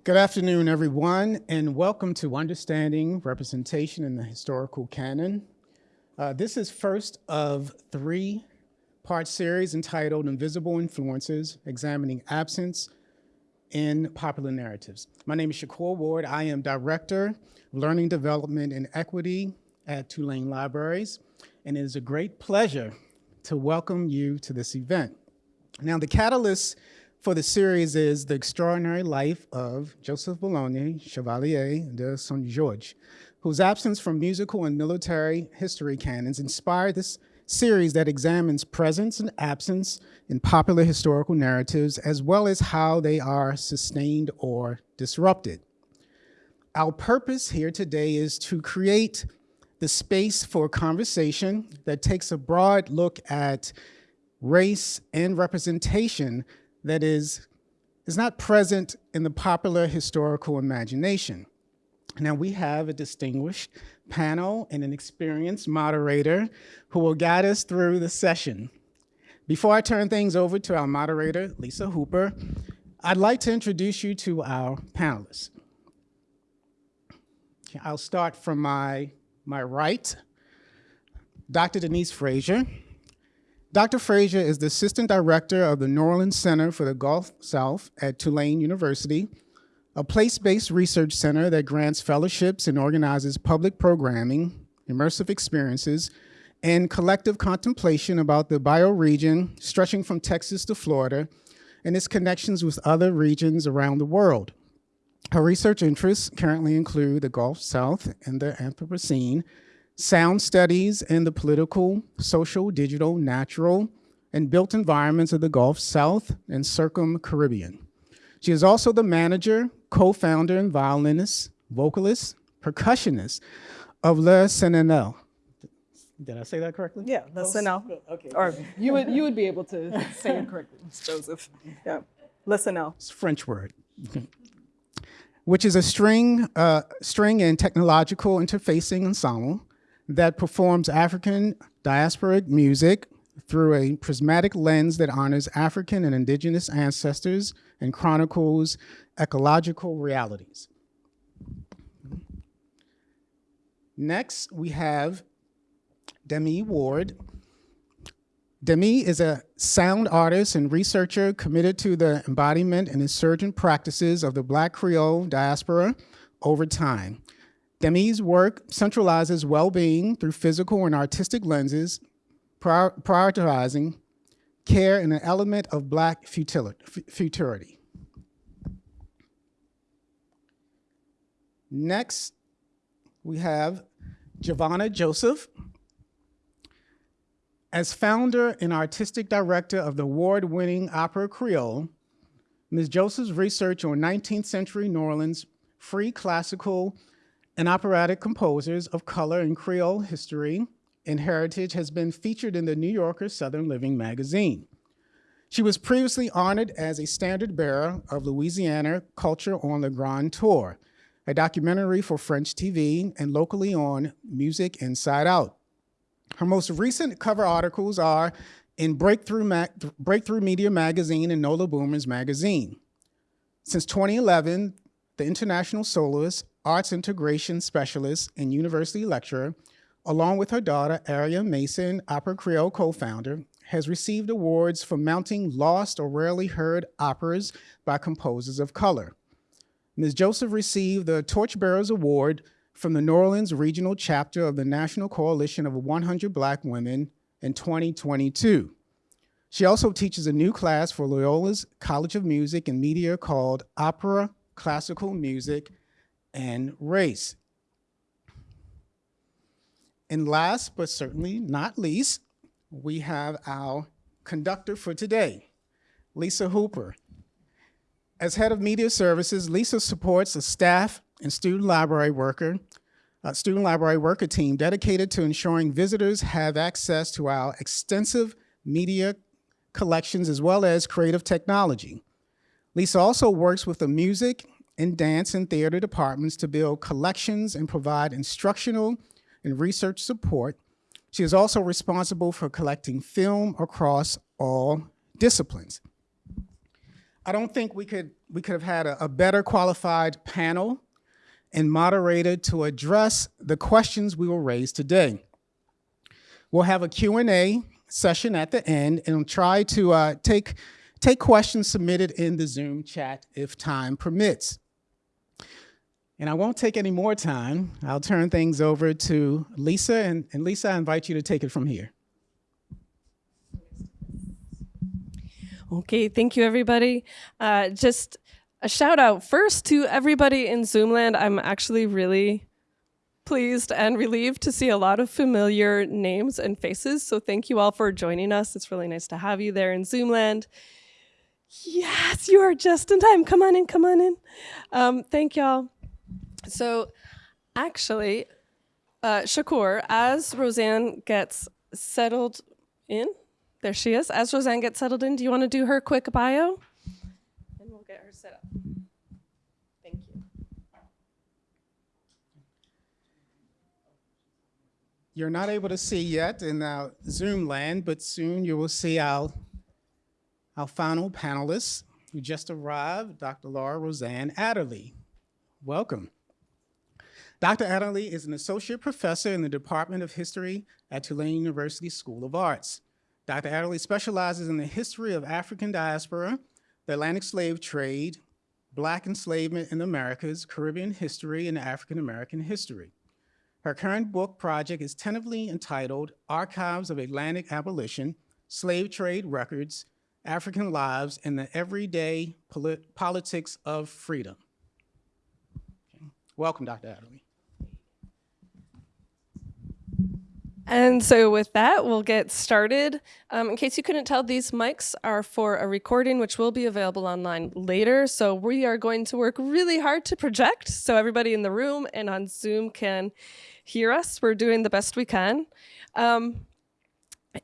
Good afternoon, everyone, and welcome to Understanding Representation in the Historical Canon. Uh, this is first of three part series entitled Invisible Influences, Examining Absence in Popular Narratives. My name is Shakur Ward. I am Director of Learning Development and Equity at Tulane Libraries, and it is a great pleasure to welcome you to this event. Now, the catalyst for the series is The Extraordinary Life of Joseph Boulogne, Chevalier de Saint Georges, whose absence from musical and military history canons inspired this series that examines presence and absence in popular historical narratives, as well as how they are sustained or disrupted. Our purpose here today is to create the space for conversation that takes a broad look at race and representation that is, is not present in the popular historical imagination. Now we have a distinguished panel and an experienced moderator who will guide us through the session. Before I turn things over to our moderator, Lisa Hooper, I'd like to introduce you to our panelists. I'll start from my, my right, Dr. Denise Frazier. Dr. Frazier is the Assistant Director of the New Orleans Center for the Gulf South at Tulane University, a place-based research center that grants fellowships and organizes public programming, immersive experiences, and collective contemplation about the bioregion stretching from Texas to Florida and its connections with other regions around the world. Her research interests currently include the Gulf South and the Anthropocene, sound studies in the political, social, digital, natural, and built environments of the Gulf South and Circum-Caribbean. She is also the manager, co-founder, and violinist, vocalist, percussionist of Les Cenelles. Did I say that correctly? Yeah, Les Cenelles. Okay. Or you would, you would be able to say it correctly, Joseph. Yeah, Les Cenelles. It's a French word. Which is a string, uh, string and technological interfacing ensemble that performs African diasporic music through a prismatic lens that honors African and indigenous ancestors and chronicles ecological realities. Next, we have Demi Ward. Demi is a sound artist and researcher committed to the embodiment and insurgent practices of the Black Creole diaspora over time. Demi's work centralizes well-being through physical and artistic lenses, prior prioritizing care and an element of Black futurity. Next, we have Givonna Joseph. As founder and artistic director of the award-winning Opera Creole, Ms. Joseph's research on 19th century New Orleans free classical and operatic composers of color and Creole history and heritage has been featured in the New Yorker Southern Living magazine. She was previously honored as a standard bearer of Louisiana Culture on the Grand Tour, a documentary for French TV and locally on Music Inside Out. Her most recent cover articles are in Breakthrough, Ma Breakthrough Media Magazine and Nola Boomers Magazine. Since 2011, the international soloist arts integration specialist and university lecturer, along with her daughter, Aria Mason, Opera Creole co-founder, has received awards for mounting lost or rarely heard operas by composers of color. Ms. Joseph received the Torchbearers Award from the New Orleans Regional Chapter of the National Coalition of 100 Black Women in 2022. She also teaches a new class for Loyola's College of Music and Media called Opera, Classical Music, and race. And last but certainly not least, we have our conductor for today, Lisa Hooper. As head of media services, Lisa supports a staff and student library worker, a student library worker team dedicated to ensuring visitors have access to our extensive media collections as well as creative technology. Lisa also works with the music in dance and theater departments to build collections and provide instructional and research support. She is also responsible for collecting film across all disciplines. I don't think we could, we could have had a, a better qualified panel and moderator to address the questions we will raise today. We'll have a Q&A session at the end and try to uh, take, take questions submitted in the Zoom chat if time permits. And I won't take any more time. I'll turn things over to Lisa, and, and Lisa, I invite you to take it from here. Okay, thank you, everybody. Uh, just a shout out first to everybody in Zoomland. I'm actually really pleased and relieved to see a lot of familiar names and faces. So thank you all for joining us. It's really nice to have you there in Zoomland. Yes, you are just in time. Come on in, come on in. Um, thank y'all. So actually, uh, Shakur, as Roseanne gets settled in, there she is. As Roseanne gets settled in, do you want to do her quick bio? And we'll get her set up. Thank you. You're not able to see yet in our Zoom land, but soon you will see our, our final panelists who just arrived, Dr. Laura Roseanne Adderley. Welcome. Dr. Adderley is an associate professor in the Department of History at Tulane University School of Arts. Dr. Adderley specializes in the history of African diaspora, the Atlantic slave trade, Black enslavement in the Americas, Caribbean history, and African American history. Her current book project is tentatively entitled Archives of Atlantic Abolition, Slave Trade Records, African Lives, and the Everyday Polit Politics of Freedom. Okay. Welcome, Dr. Adderley. And so with that, we'll get started. Um, in case you couldn't tell, these mics are for a recording, which will be available online later. So we are going to work really hard to project so everybody in the room and on Zoom can hear us. We're doing the best we can. Um,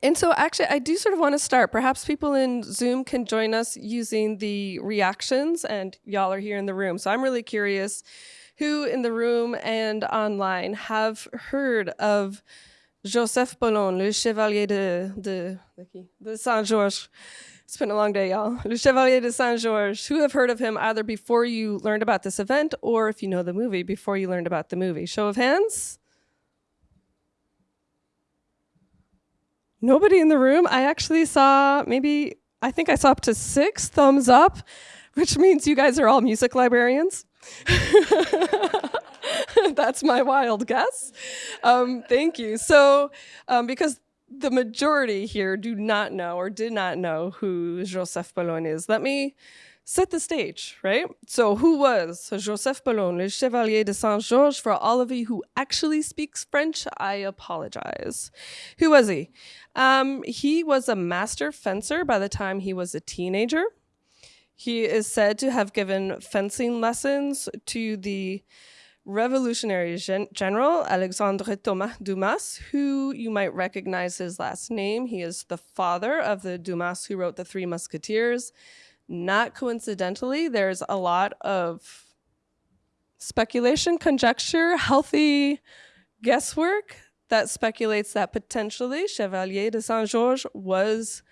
and so actually, I do sort of want to start. Perhaps people in Zoom can join us using the reactions, and y'all are here in the room. So I'm really curious who in the room and online have heard of Joseph Boulogne, le chevalier de, de, de Saint-Georges. It's been a long day, y'all. Le Chevalier de Saint-Georges. Who have heard of him either before you learned about this event or if you know the movie, before you learned about the movie? Show of hands? Nobody in the room. I actually saw maybe, I think I saw up to six thumbs up, which means you guys are all music librarians. That's my wild guess. Um, thank you. So, um, because the majority here do not know or did not know who Joseph Boulogne is, let me set the stage, right? So who was Joseph Boulogne, le Chevalier de Saint-Georges? For all of you who actually speaks French, I apologize. Who was he? Um, he was a master fencer by the time he was a teenager. He is said to have given fencing lessons to the Revolutionary Gen General Alexandre Thomas Dumas, who you might recognize his last name. He is the father of the Dumas who wrote The Three Musketeers. Not coincidentally, there's a lot of speculation, conjecture, healthy guesswork that speculates that potentially Chevalier de Saint-Georges was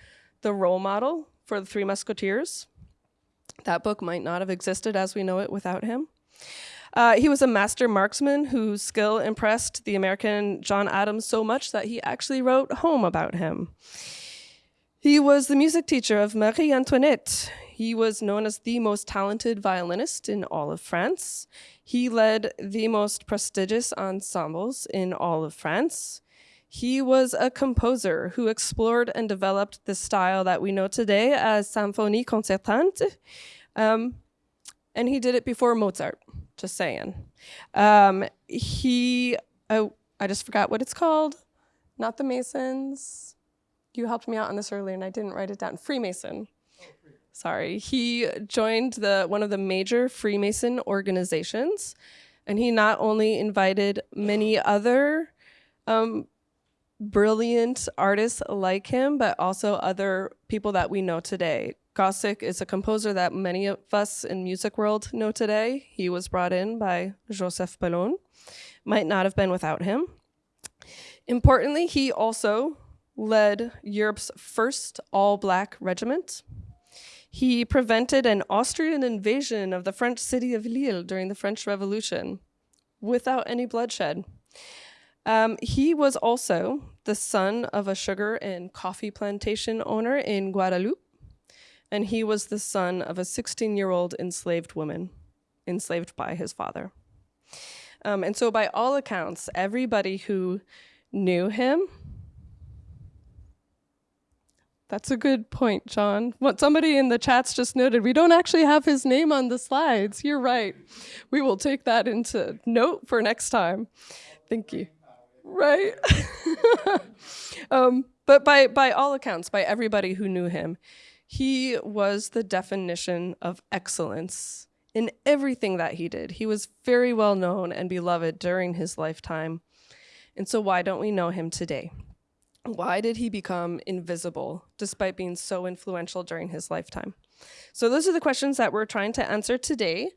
the role model for the Three Musketeers. That book might not have existed as we know it without him. Uh, he was a master marksman whose skill impressed the American John Adams so much that he actually wrote home about him. He was the music teacher of Marie Antoinette. He was known as the most talented violinist in all of France. He led the most prestigious ensembles in all of France. He was a composer who explored and developed the style that we know today as symphonie concertante. Um, and he did it before Mozart. Just saying. Um, he, oh, I just forgot what it's called. Not the Masons. You helped me out on this earlier and I didn't write it down. Freemason. Sorry. He joined the one of the major Freemason organizations and he not only invited many other um, brilliant artists like him, but also other people that we know today. Gossec is a composer that many of us in music world know today. He was brought in by Joseph Boulogne. Might not have been without him. Importantly, he also led Europe's first all-black regiment. He prevented an Austrian invasion of the French city of Lille during the French Revolution without any bloodshed. Um, he was also the son of a sugar and coffee plantation owner in Guadeloupe, and he was the son of a 16 year old enslaved woman, enslaved by his father. Um, and so, by all accounts, everybody who knew him that's a good point, John. What somebody in the chats just noted, we don't actually have his name on the slides. You're right. We will take that into note for next time. Thank you. Right. um, but by by all accounts, by everybody who knew him, he was the definition of excellence in everything that he did. He was very well known and beloved during his lifetime. And so why don't we know him today? Why did he become invisible despite being so influential during his lifetime? So those are the questions that we're trying to answer today.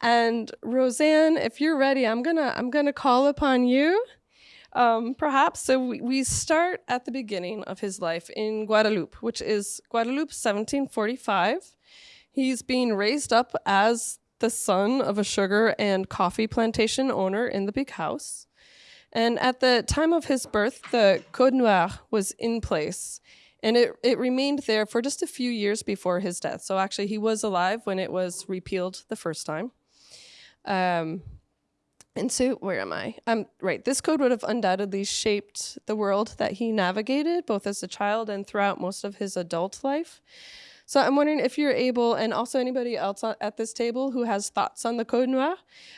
And Roseanne, if you're ready, I'm gonna I'm gonna call upon you. Um, perhaps so we, we start at the beginning of his life in Guadeloupe, which is Guadeloupe 1745. He's being raised up as the son of a sugar and coffee plantation owner in the big house. And at the time of his birth, the Code Noir was in place. And it, it remained there for just a few years before his death. So actually, he was alive when it was repealed the first time. Um, and so, where am I? Um, right, this code would have undoubtedly shaped the world that he navigated, both as a child and throughout most of his adult life. So I'm wondering if you're able, and also anybody else at this table who has thoughts on the Code Noir,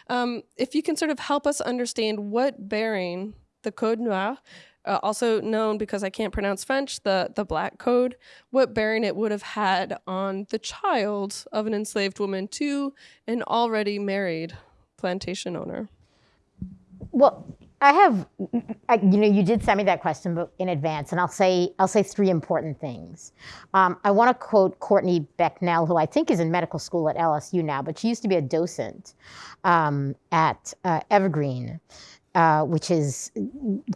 um, if you can sort of help us understand what bearing the Code Noir, uh, also known because I can't pronounce French, the, the Black Code, what bearing it would have had on the child of an enslaved woman to an already married plantation owner. Well, I have, I, you know, you did send me that question in advance, and I'll say I'll say three important things. Um, I want to quote Courtney Becknell, who I think is in medical school at LSU now, but she used to be a docent um, at uh, Evergreen, uh, which is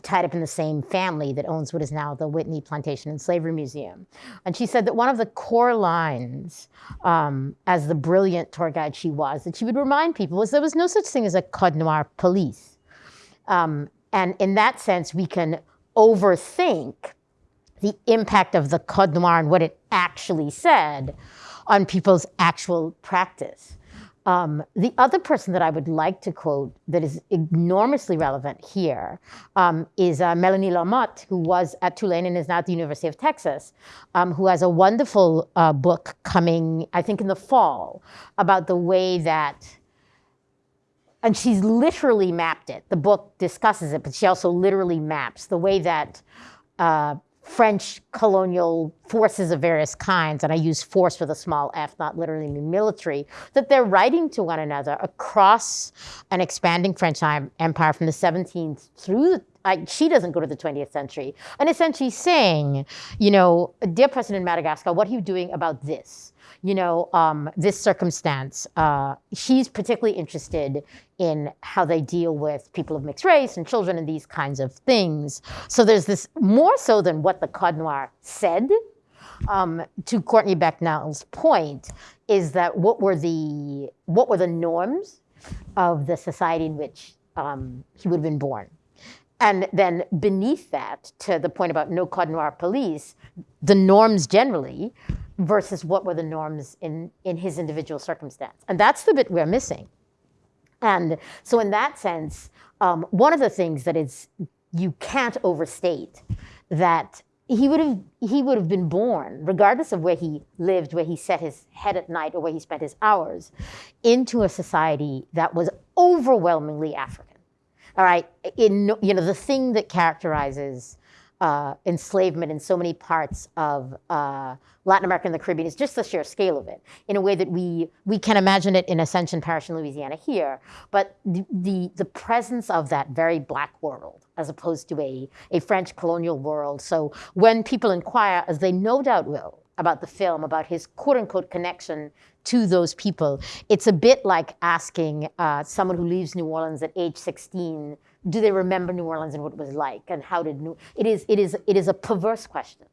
tied up in the same family that owns what is now the Whitney Plantation and Slavery Museum. And she said that one of the core lines, um, as the brilliant tour guide she was, that she would remind people was there was no such thing as a Code Noir police um, and in that sense, we can overthink the impact of the Noir and what it actually said on people's actual practice. Um, the other person that I would like to quote that is enormously relevant here um, is uh, Melanie Lamotte, who was at Tulane and is now at the University of Texas, um, who has a wonderful uh, book coming, I think, in the fall about the way that and she's literally mapped it. The book discusses it, but she also literally maps the way that uh, French colonial forces of various kinds, and I use force with a small f, not literally military, that they're writing to one another across an expanding French empire from the 17th through I, she doesn't go to the 20th century, and essentially saying, you know, dear President Madagascar, what are you doing about this? You know, um, this circumstance. Uh, she's particularly interested in how they deal with people of mixed race and children and these kinds of things. So there's this more so than what the Code Noir said. Um, to Courtney Becknell's point, is that what were the what were the norms of the society in which um, he would have been born? And then beneath that, to the point about no Code Noir police, the norms generally versus what were the norms in, in his individual circumstance. And that's the bit we're missing. And so in that sense, um, one of the things that is you can't overstate that he would have he would have been born, regardless of where he lived, where he set his head at night, or where he spent his hours, into a society that was overwhelmingly African. All right, in you know the thing that characterizes uh, enslavement in so many parts of uh, Latin America and the Caribbean is just the sheer scale of it in a way that we, we can imagine it in Ascension Parish in Louisiana here. But the, the, the presence of that very black world as opposed to a, a French colonial world. So when people inquire, as they no doubt will, about the film, about his quote unquote connection to those people, it's a bit like asking uh, someone who leaves New Orleans at age 16 do they remember New Orleans and what it was like, and how did New? It is it is it is a perverse question.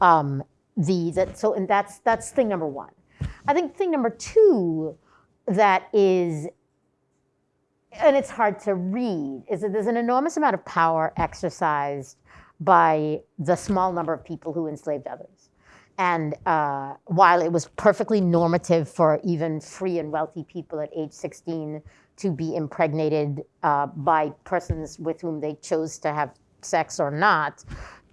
Um, the that so and that's that's thing number one. I think thing number two that is, and it's hard to read, is that there's an enormous amount of power exercised by the small number of people who enslaved others. And uh, while it was perfectly normative for even free and wealthy people at age 16 to be impregnated uh, by persons with whom they chose to have sex or not,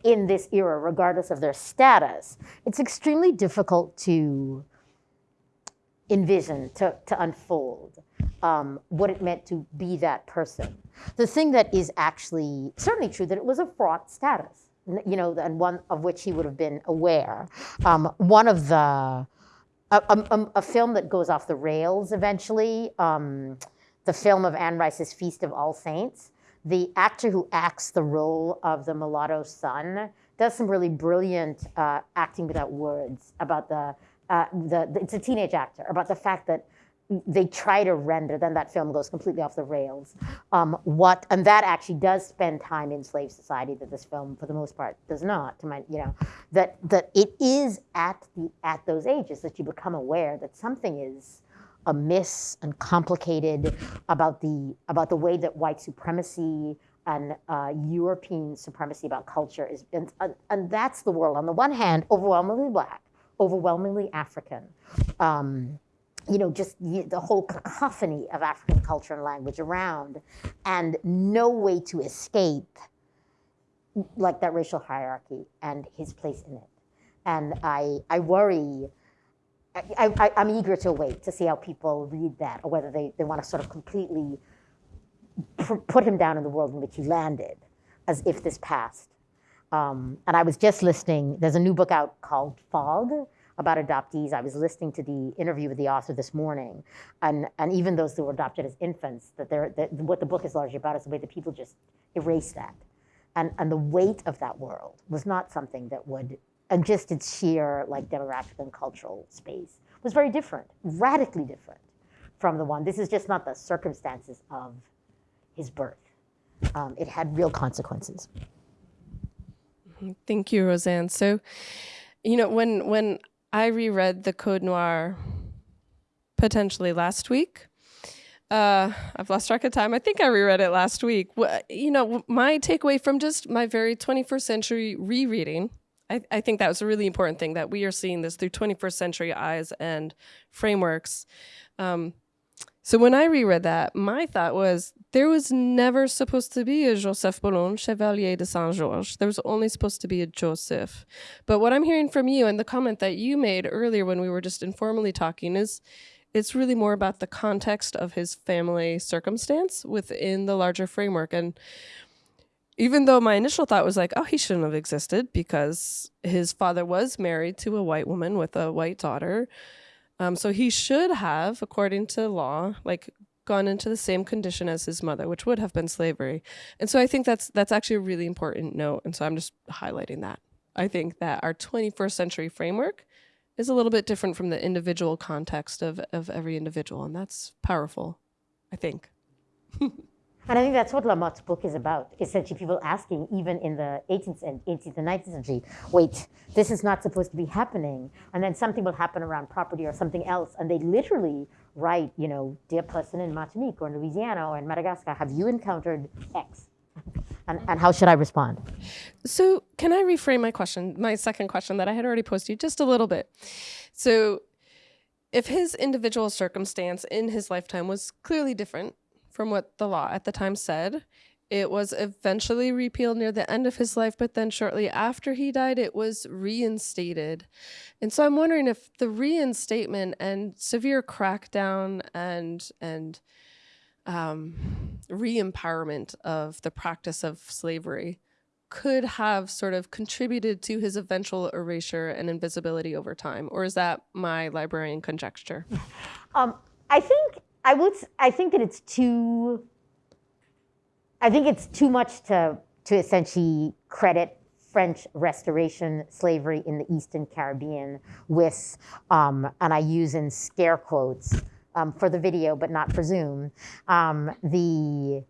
in this era, regardless of their status, it's extremely difficult to envision, to, to unfold um, what it meant to be that person. The thing that is actually certainly true that it was a fraught status, you know, and one of which he would have been aware. Um, one of the, a, a, a, film that goes off the rails eventually, um, the film of Anne Rice's Feast of All Saints, the actor who acts the role of the mulatto son does some really brilliant uh, acting without words about the, uh, the, the, it's a teenage actor, about the fact that they try to render, then that film goes completely off the rails. Um, what, and that actually does spend time in slave society that this film, for the most part, does not, to my, you know, that, that it is at, the, at those ages that you become aware that something is, amiss and complicated about the about the way that white supremacy and uh, European supremacy about culture is, and, and that's the world. On the one hand, overwhelmingly black, overwhelmingly African. Um, you know, just the whole cacophony of African culture and language around, and no way to escape like that racial hierarchy and his place in it. And I, I worry I, am eager to wait to see how people read that or whether they, they want to sort of completely put him down in the world in which he landed as if this passed. Um, and I was just listening, there's a new book out called Fog about adoptees. I was listening to the interview with the author this morning. And, and even those who were adopted as infants, that, they're, that what the book is largely about is the way that people just erase that. And, and the weight of that world was not something that would and just its sheer like demographic and cultural space was very different, radically different from the one. This is just not the circumstances of his birth. Um, it had real consequences. Thank you, Roseanne. So, you know, when when I reread the Code Noir potentially last week, uh, I've lost track of time. I think I reread it last week. You know, my takeaway from just my very 21st century rereading I, I think that was a really important thing that we are seeing this through 21st century eyes and frameworks. Um, so when I reread that, my thought was there was never supposed to be a Joseph Boulogne, Chevalier de Saint Georges. There was only supposed to be a Joseph. But what I'm hearing from you and the comment that you made earlier when we were just informally talking is it's really more about the context of his family circumstance within the larger framework. And even though my initial thought was like, oh, he shouldn't have existed because his father was married to a white woman with a white daughter. Um, so he should have, according to law, like gone into the same condition as his mother, which would have been slavery. And so I think that's that's actually a really important note. And so I'm just highlighting that. I think that our 21st century framework is a little bit different from the individual context of, of every individual. And that's powerful, I think. And I think that's what Lamotte's book is about. Essentially, people asking, even in the 18th and 18th and 19th century, wait, this is not supposed to be happening. And then something will happen around property or something else, and they literally write, you know, dear person in Martinique or in Louisiana or in Madagascar, have you encountered X? And, and how should I respond? So, can I reframe my question, my second question that I had already posed to you just a little bit? So, if his individual circumstance in his lifetime was clearly different from what the law at the time said. It was eventually repealed near the end of his life, but then shortly after he died, it was reinstated. And so I'm wondering if the reinstatement and severe crackdown and and um, re-empowerment of the practice of slavery could have sort of contributed to his eventual erasure and invisibility over time, or is that my librarian conjecture? Um, I think I would. I think that it's too. I think it's too much to to essentially credit French Restoration slavery in the Eastern Caribbean with, um, and I use in scare quotes um, for the video, but not for Zoom, um, the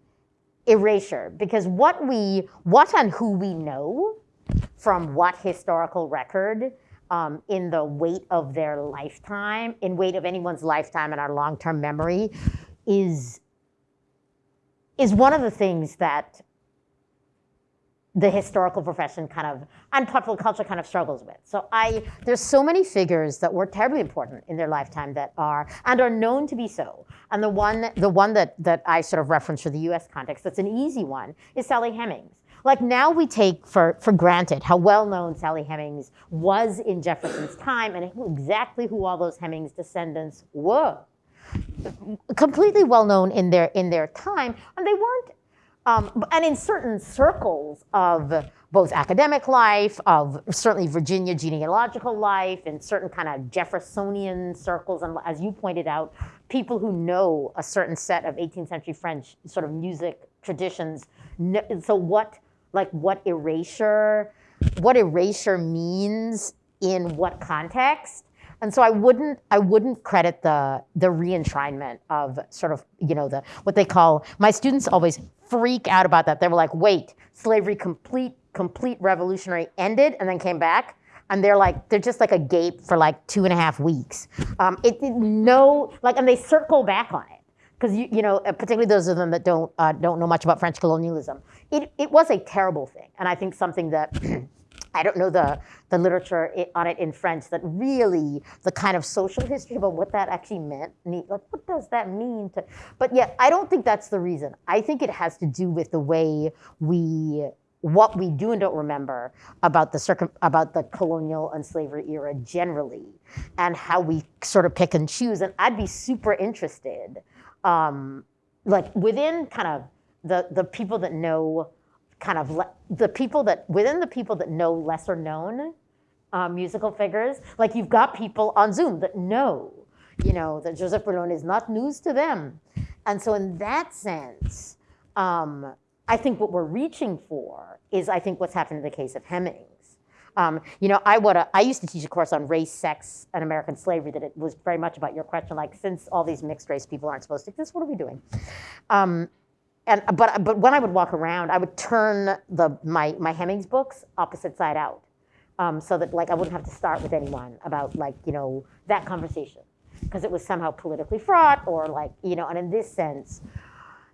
erasure. Because what we, what and who we know from what historical record um, in the weight of their lifetime, in weight of anyone's lifetime and our long-term memory, is is one of the things that the historical profession kind of and popular culture kind of struggles with. So I there's so many figures that were terribly important in their lifetime that are and are known to be so. And the one the one that that I sort of reference for the US context that's an easy one is Sally Hemings. Like now we take for, for granted how well known Sally Hemings was in Jefferson's time and exactly who all those Hemings descendants were. Completely well known in their in their time, and they weren't um, and in certain circles of both academic life, of certainly Virginia genealogical life, in certain kind of Jeffersonian circles, and as you pointed out, people who know a certain set of 18th century French sort of music traditions. So what, like what erasure, what erasure means in what context, and so I wouldn't I wouldn't credit the the reenshrinement of sort of you know the what they call my students always freak out about that. They were like, wait, slavery complete complete revolutionary ended and then came back. And they're like, they're just like a gape for like two and a half weeks. Um, it, it no, like, and they circle back on it because you, you know, particularly those of them that don't uh, don't know much about French colonialism. It it was a terrible thing, and I think something that I don't know the, the literature on it in French that really the kind of social history about what that actually meant. Like, what does that mean? To, but yeah, I don't think that's the reason. I think it has to do with the way we, what we do and don't remember about the circum, about the colonial and slavery era generally, and how we sort of pick and choose. And I'd be super interested, um, like within kind of the the people that know kind of le- the people that within the people that know lesser known um, musical figures, like you've got people on Zoom that know, you know, that Joseph Boulogne is not news to them, and so in that sense, um, I think what we're reaching for is I think what's happened in the case of Hemings. Um, you know, I would I used to teach a course on race, sex, and American slavery that it was very much about your question, like since all these mixed race people aren't supposed to exist, what are we doing? Um, and but but when I would walk around, I would turn the my my Hemings books opposite side out, um, so that like I wouldn't have to start with anyone about like you know that conversation, because it was somehow politically fraught or like you know, and in this sense,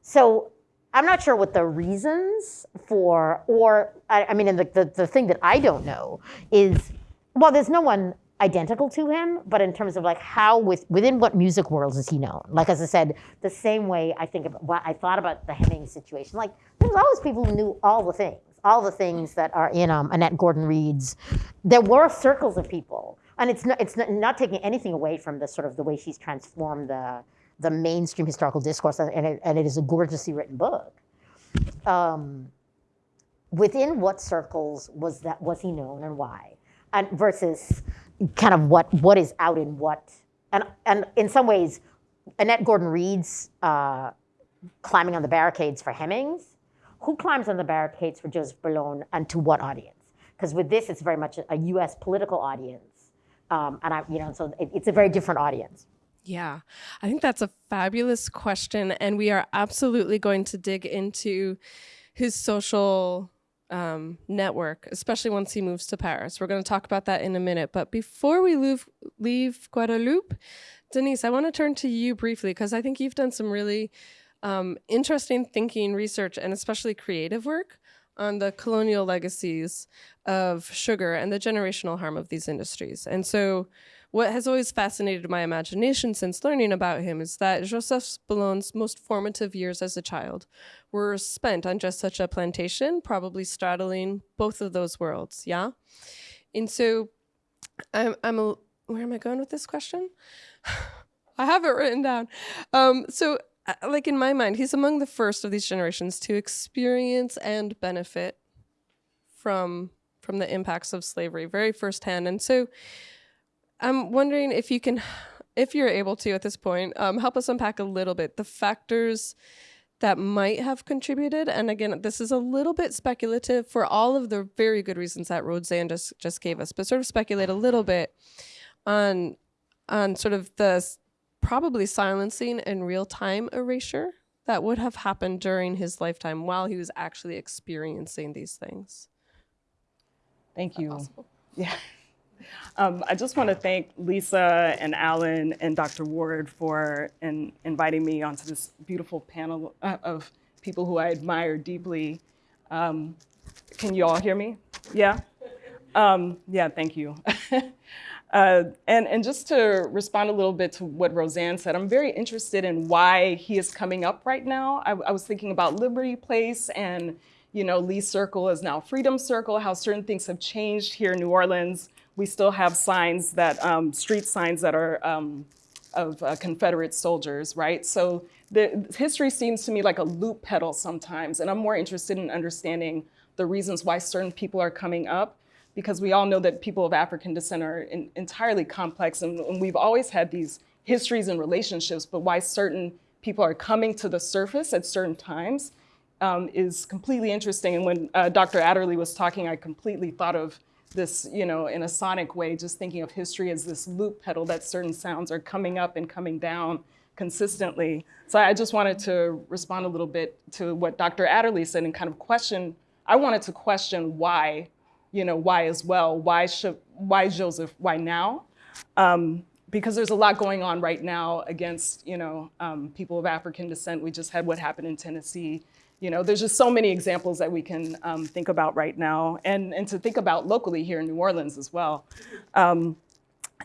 so I'm not sure what the reasons for or I, I mean, and the, the the thing that I don't know is well, there's no one identical to him, but in terms of like how with within what music worlds is he known? Like as I said, the same way I think about what I thought about the Heming situation. Like there's always people who knew all the things, all the things that are in um, Annette Gordon Reed's. There were circles of people, and it's not it's not, not taking anything away from the sort of the way she's transformed the the mainstream historical discourse, and it, and it is a gorgeously written book. Um, within what circles was that was he known and why? And versus kind of what what is out in what, and and in some ways, Annette Gordon Reed's uh, climbing on the barricades for Hemings. Who climbs on the barricades for Joseph Boulogne, and to what audience? Because with this, it's very much a U.S. political audience, um, and I, you know, so it, it's a very different audience. Yeah, I think that's a fabulous question, and we are absolutely going to dig into his social um, network, especially once he moves to Paris. We're going to talk about that in a minute. But before we leave, leave Guadeloupe, Denise, I want to turn to you briefly because I think you've done some really um, interesting thinking, research, and especially creative work on the colonial legacies of sugar and the generational harm of these industries. And so what has always fascinated my imagination since learning about him is that Joseph Boulogne's most formative years as a child were spent on just such a plantation, probably straddling both of those worlds, yeah? And so I'm, I'm a, where am I going with this question? I have it written down. Um, so uh, like in my mind, he's among the first of these generations to experience and benefit from from the impacts of slavery very firsthand. And so I'm wondering if you can, if you're able to at this point, um, help us unpack a little bit the factors that might have contributed. And again, this is a little bit speculative for all of the very good reasons that Roseanne just, just gave us, but sort of speculate a little bit on, on sort of the probably silencing and real time erasure that would have happened during his lifetime while he was actually experiencing these things. Thank you. Yeah. Um, I just want to thank Lisa and Alan and Dr. Ward for in, inviting me onto this beautiful panel uh, of people who I admire deeply. Um, can you all hear me? Yeah? Um, yeah, thank you. uh, and, and just to respond a little bit to what Roseanne said, I'm very interested in why he is coming up right now. I, I was thinking about Liberty Place and you know, Lee Circle is now Freedom Circle, how certain things have changed here in New Orleans. We still have signs that, um, street signs that are um, of uh, Confederate soldiers, right? So the history seems to me like a loop pedal sometimes, and I'm more interested in understanding the reasons why certain people are coming up, because we all know that people of African descent are in, entirely complex, and, and we've always had these histories and relationships, but why certain people are coming to the surface at certain times um, is completely interesting. And when uh, Dr. Adderley was talking, I completely thought of this, you know, in a sonic way, just thinking of history as this loop pedal that certain sounds are coming up and coming down consistently. So I just wanted to respond a little bit to what Dr. Adderley said and kind of question, I wanted to question why, you know, why as well, why, should, why Joseph, why now? Um, because there's a lot going on right now against, you know, um, people of African descent. We just had what happened in Tennessee you know, there's just so many examples that we can um, think about right now and, and to think about locally here in New Orleans as well. Um,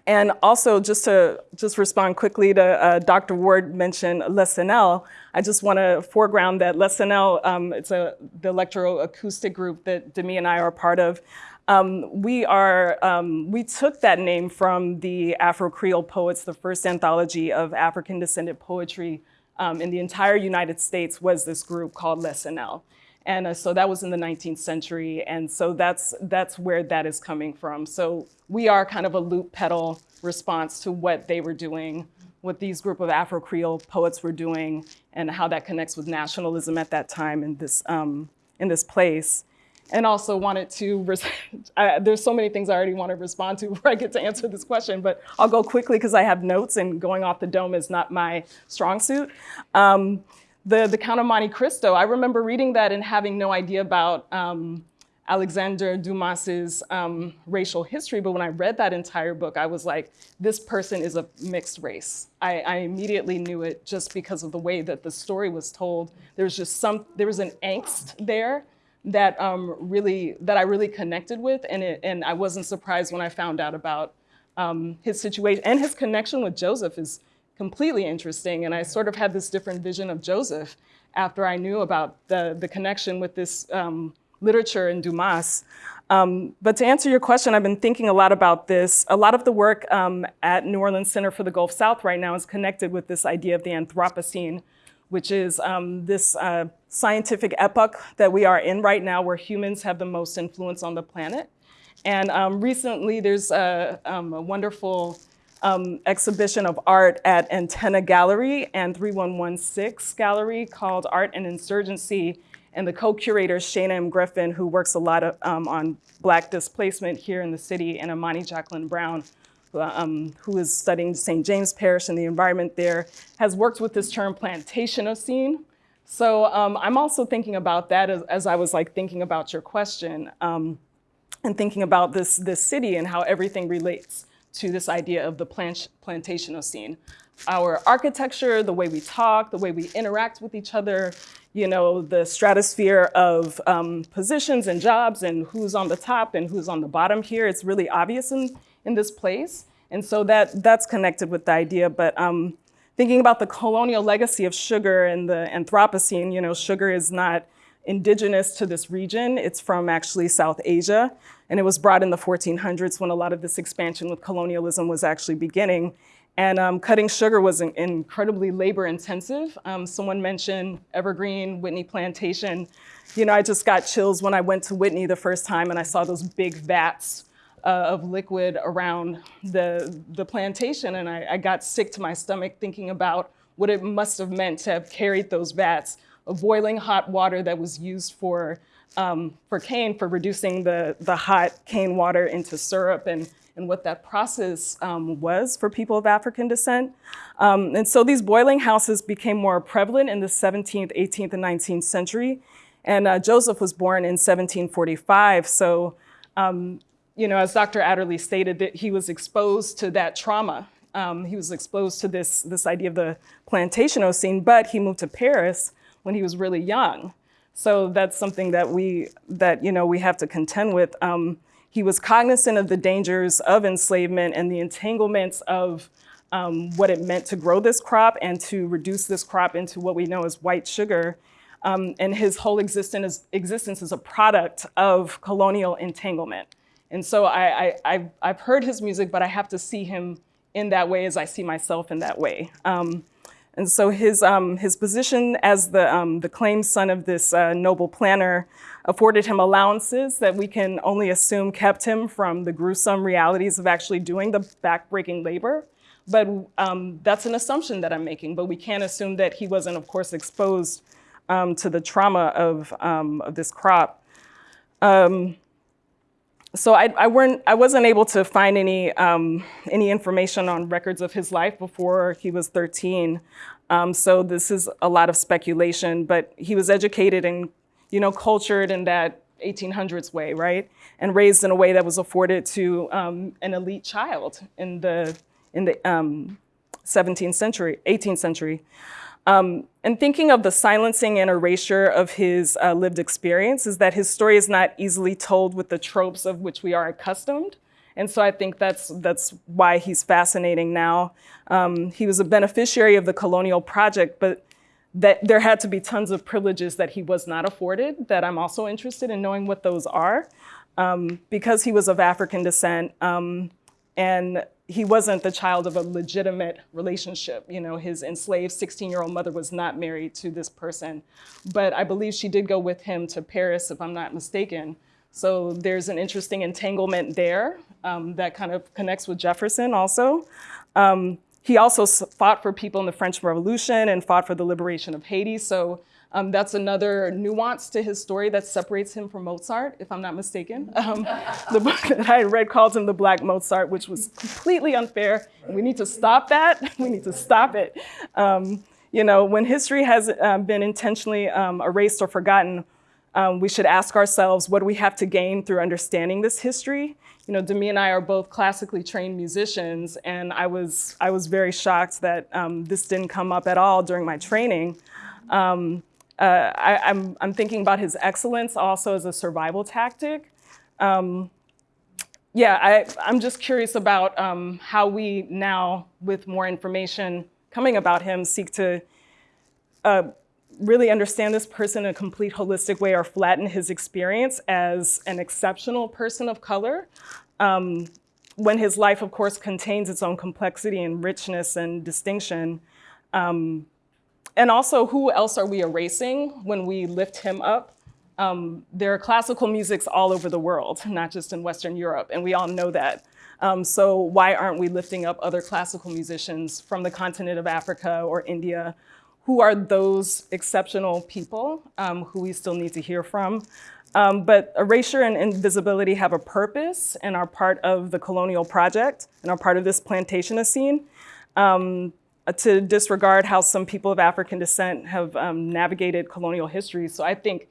and also just to just respond quickly to uh, Dr. Ward mentioned Les Cenelles, I just want to foreground that Les Cenelles, um, it's a, the electroacoustic group that Demi and I are part of. Um, we are, um, we took that name from the Afro-Creole Poets, the first anthology of African descended poetry um, in the entire United States was this group called Les LESCENEL. And uh, so that was in the 19th century. And so that's, that's where that is coming from. So we are kind of a loop pedal response to what they were doing, what these group of Afro-Creole poets were doing, and how that connects with nationalism at that time in this, um, in this place and also wanted to, I, there's so many things I already want to respond to before I get to answer this question, but I'll go quickly because I have notes and going off the dome is not my strong suit. Um, the, the Count of Monte Cristo, I remember reading that and having no idea about um, Alexander Dumas's um, racial history, but when I read that entire book, I was like, this person is a mixed race. I, I immediately knew it just because of the way that the story was told. There was just some, there was an angst there that um, really that I really connected with, and it, and I wasn't surprised when I found out about um, his situation and his connection with Joseph is completely interesting. And I sort of had this different vision of Joseph after I knew about the the connection with this um, literature in Dumas. Um, but to answer your question, I've been thinking a lot about this. A lot of the work um, at New Orleans Center for the Gulf South right now is connected with this idea of the Anthropocene, which is um, this uh, scientific epoch that we are in right now where humans have the most influence on the planet. And um, recently there's a, um, a wonderful um, exhibition of art at Antenna Gallery and 3116 Gallery called Art and Insurgency. And the co-curator, Shana M. Griffin, who works a lot of, um, on Black displacement here in the city, and Imani Jacqueline Brown, um, who is studying St. James Parish and the environment there, has worked with this term plantationocene. So um, I'm also thinking about that as, as, I was like thinking about your question um, and thinking about this, this city and how everything relates to this idea of the plant, plantationocene. Our architecture, the way we talk, the way we interact with each other, you know, the stratosphere of um, positions and jobs and who's on the top and who's on the bottom here, it's really obvious in, in this place. And so that, that's connected with the idea, but um, thinking about the colonial legacy of sugar and the Anthropocene, you know, sugar is not indigenous to this region. It's from actually South Asia. And it was brought in the 1400s when a lot of this expansion with colonialism was actually beginning. And um, cutting sugar was in incredibly labor intensive. Um, someone mentioned Evergreen, Whitney Plantation. You know, I just got chills when I went to Whitney the first time and I saw those big vats uh, of liquid around the, the plantation. And I, I got sick to my stomach thinking about what it must have meant to have carried those vats of boiling hot water that was used for, um, for cane, for reducing the, the hot cane water into syrup and, and what that process um, was for people of African descent. Um, and so these boiling houses became more prevalent in the 17th, 18th, and 19th century. And uh, Joseph was born in 1745. So um, you know, as Dr. Adderley stated, that he was exposed to that trauma. Um, he was exposed to this, this idea of the Plantationocene, but he moved to Paris when he was really young. So that's something that we, that, you know, we have to contend with. Um, he was cognizant of the dangers of enslavement and the entanglements of um, what it meant to grow this crop and to reduce this crop into what we know as white sugar. Um, and his whole existence, existence is a product of colonial entanglement. And so I, I, I've heard his music, but I have to see him in that way as I see myself in that way. Um, and so his, um, his position as the, um, the claimed son of this uh, noble planter afforded him allowances that we can only assume kept him from the gruesome realities of actually doing the backbreaking labor. But um, that's an assumption that I'm making, but we can't assume that he wasn't, of course, exposed um, to the trauma of, um, of this crop. Um, so I, I, weren't, I wasn't able to find any, um, any information on records of his life before he was 13. Um, so this is a lot of speculation, but he was educated and you know, cultured in that 1800s way, right? And raised in a way that was afforded to um, an elite child in the, in the 17th um, century, 18th century. Um, and thinking of the silencing and erasure of his uh, lived experience is that his story is not easily told with the tropes of which we are accustomed. And so I think that's, that's why he's fascinating now. Um, he was a beneficiary of the colonial project, but that there had to be tons of privileges that he was not afforded that I'm also interested in knowing what those are. Um, because he was of African descent um, and he wasn't the child of a legitimate relationship. You know, his enslaved 16-year-old mother was not married to this person. But I believe she did go with him to Paris, if I'm not mistaken. So there's an interesting entanglement there um, that kind of connects with Jefferson also. Um, he also fought for people in the French Revolution and fought for the liberation of Haiti. So um, that's another nuance to his story that separates him from Mozart, if I'm not mistaken. Um, the book that I read calls him the Black Mozart, which was completely unfair. We need to stop that. We need to stop it. Um, you know, when history has um, been intentionally um, erased or forgotten, um, we should ask ourselves, what do we have to gain through understanding this history? You know, Demi and I are both classically trained musicians, and I was, I was very shocked that this didn't come up at all during my training. Um, uh, I, am I'm, I'm thinking about his excellence also as a survival tactic. Um, yeah, I, I'm just curious about um, how we now, with more information coming about him, seek to uh, really understand this person in a complete holistic way or flatten his experience as an exceptional person of color. Um, when his life, of course, contains its own complexity and richness and distinction, um, and also, who else are we erasing when we lift him up? Um, there are classical musics all over the world, not just in Western Europe, and we all know that. Um, so why aren't we lifting up other classical musicians from the continent of Africa or India? Who are those exceptional people um, who we still need to hear from? Um, but erasure and invisibility have a purpose and are part of the colonial project and are part of this Plantationocene. Um, uh, to disregard how some people of African descent have um, navigated colonial history. So I think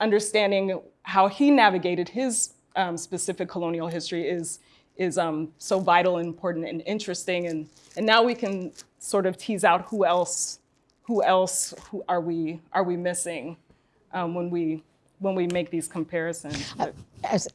understanding how he navigated his um, specific colonial history is, is um, so vital and important and interesting. And, and now we can sort of tease out who else, who else who are, we, are we missing um, when we when we make these comparisons. Uh,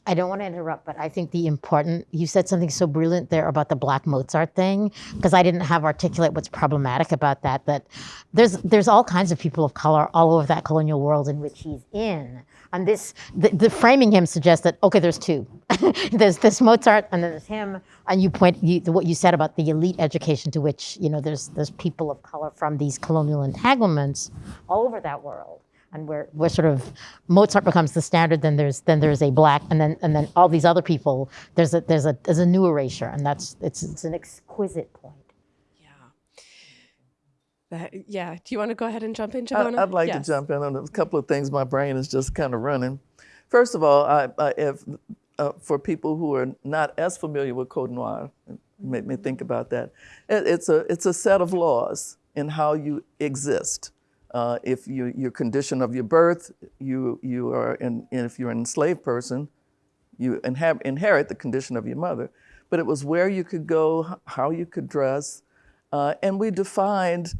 I don't want to interrupt, but I think the important, you said something so brilliant there about the Black Mozart thing, because I didn't have articulate what's problematic about that, that there's, there's all kinds of people of color all over that colonial world in which he's in. And this, the, the framing him suggests that, okay, there's two. there's this Mozart and then there's him. And you point, you, what you said about the elite education to which, you know, there's, there's people of color from these colonial entanglements all over that world and we're, we're sort of Mozart becomes the standard, then there's then there's a black, and then and then all these other people. There's a there's a there's a new erasure, and that's it's it's an exquisite point. Yeah. That, yeah. Do you want to go ahead and jump in, Givonna? I'd like yes. to jump in on a couple of things. My brain is just kind of running. First of all, I, I if uh, for people who are not as familiar with Code Noir, make me think about that. It, it's a it's a set of laws in how you exist. Uh, if you, your condition of your birth, you, you are in, if you're an enslaved person, you inha- inherit the condition of your mother, but it was where you could go, how you could dress, uh, and we defined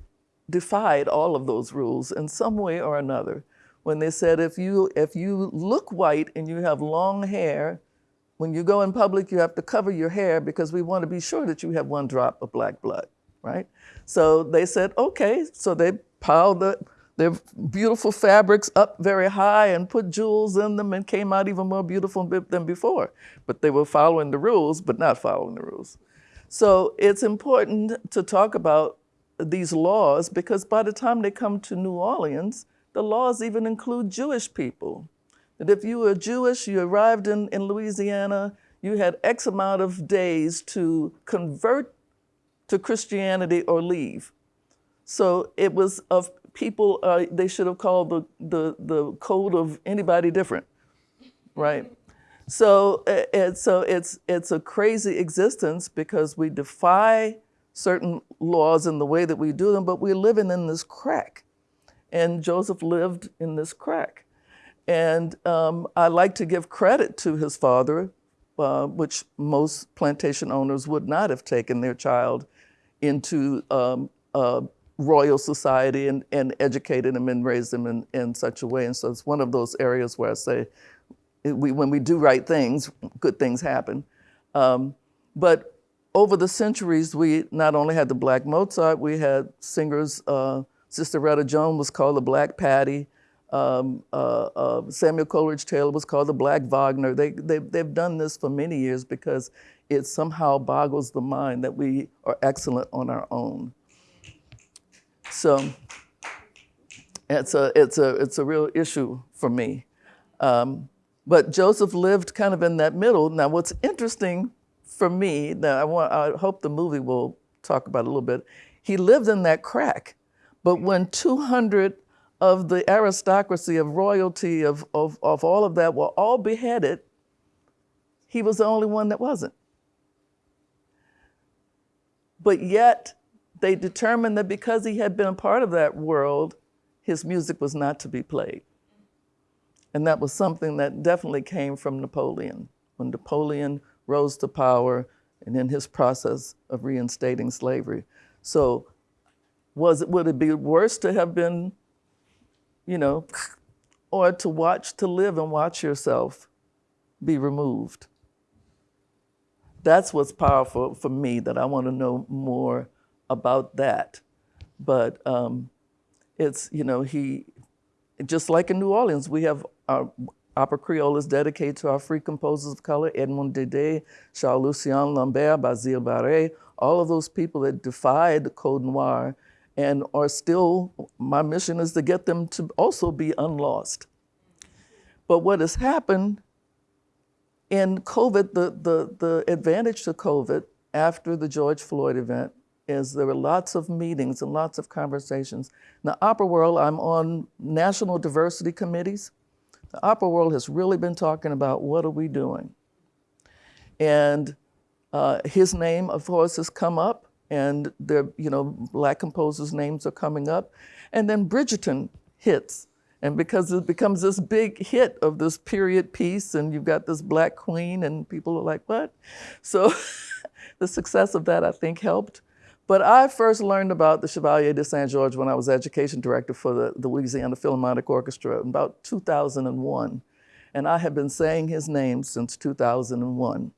defied all of those rules in some way or another. When they said if you if you look white and you have long hair, when you go in public you have to cover your hair because we want to be sure that you have one drop of black blood, right? So they said okay, so they piled the their beautiful fabrics up very high and put jewels in them and came out even more beautiful than before. But they were following the rules, but not following the rules. So it's important to talk about these laws because by the time they come to New Orleans, the laws even include Jewish people. That if you were Jewish, you arrived in, in Louisiana, you had X amount of days to convert to Christianity or leave. So it was of people, uh, they should have called the, the, the code of anybody different, right? So, so it's, it's a crazy existence because we defy certain laws in the way that we do them, but we're living in this crack. And Joseph lived in this crack. And um, I like to give credit to his father, uh, which most plantation owners would not have taken their child into um, uh, royal society and, and educated him and raised them in, in such a way. And so it's one of those areas where I say, we, when we do right things, good things happen. Um, but over the centuries, we not only had the Black Mozart, we had singers. Uh, Sissieretta Jones was called the Black Patti. Um, uh, uh, Samuel Coleridge Taylor was called the Black Wagner. They, they, they've done this for many years because it somehow boggles the mind that we are excellent on our own. So it's a, it's a, it's a real issue for me. Um, but Joseph lived kind of in that middle. Now, what's interesting for me, that I, want, I hope the movie will talk about a little bit, he lived in that crack. But when 200 of the aristocracy, of royalty, of, of, of all of that were all beheaded, he was the only one that wasn't. But yet, they determined that because he had been a part of that world, his music was not to be played. And that was something that definitely came from Napoleon. When Napoleon rose to power and in his process of reinstating slavery. So was it, would it be worse to have been, you know, or to watch, to live and watch yourself be removed? That's what's powerful for me that I want to know more about that. But um, it's, you know, he, just like in New Orleans, we have our Opera Creole is dedicated to our free composers of color, Edmond Dede, Charles Lucien Lambert, Basile Barès, all of those people that defied the Code Noir and are still, my mission is to get them to also be unlost. But what has happened in COVID, the, the, the advantage to COVID after the George Floyd event is there were lots of meetings and lots of conversations. In the opera world, I'm on national diversity committees. The opera world has really been talking about what are we doing? And uh, his name, of course, has come up, and there, you know, black composers' names are coming up. And then Bridgerton hits. And because it becomes this big hit of this period piece, and you've got this black queen, and people are like, what? So the success of that, I think, helped. But I first learned about the Chevalier de Saint George when I was education director for the, the Louisiana Philharmonic Orchestra in about 2001. And I have been saying his name since 2001.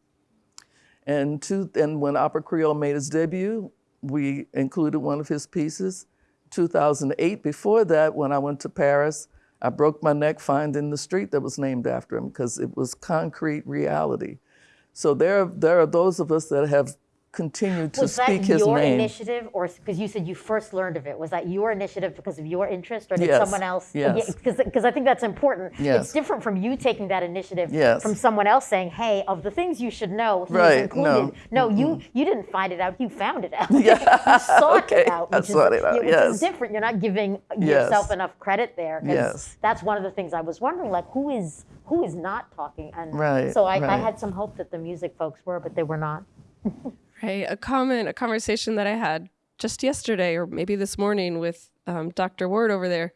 And, and when Opera Creole made its debut, we included one of his pieces. 2008, before that, when I went to Paris, I broke my neck finding the street that was named after him because it was concrete reality. So there, there are those of us that have continued to was speak that your initiative, or because you said you first learned of it? Was that your initiative because of your interest, or did Yes, someone else? yes. Because I think that's important. Yes. It's different from you taking that initiative Yes. from someone else saying, "Hey, of the things you should know, he's Right, included." no. you you didn't find it out. You found it out. you sought Okay, it out. I Which sought is, it out, yeah, which yes. is different. You're not giving yourself enough credit there. Yes. That's one of the things I was wondering. Like, who is who is not talking? And Right, so I, I had some hope that the music folks were, but they were not. Right. A comment, a conversation that I had just yesterday or maybe this morning with um, Dr. Ward over there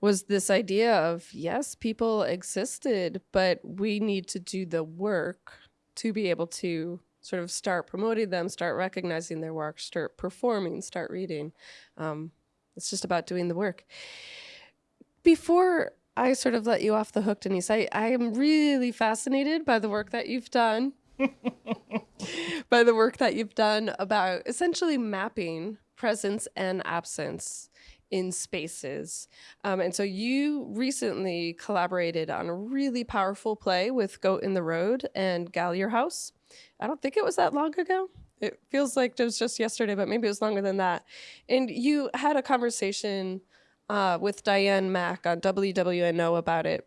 was this idea of yes, people existed, but we need to do the work to be able to sort of start promoting them, start recognizing their work, start performing, start reading. Um, it's just about doing the work. Before I sort of let you off the hook, Denise, I, I am really fascinated by the work that you've done. by the work that you've done about essentially mapping presence and absence in spaces. Um, and so you recently collaborated on a really powerful play with Goat in the Road and Gallier House. I don't think it was that long ago. It feels like it was just yesterday, but maybe it was longer than that. And you had a conversation uh, with Diane Mack on WWNO about it.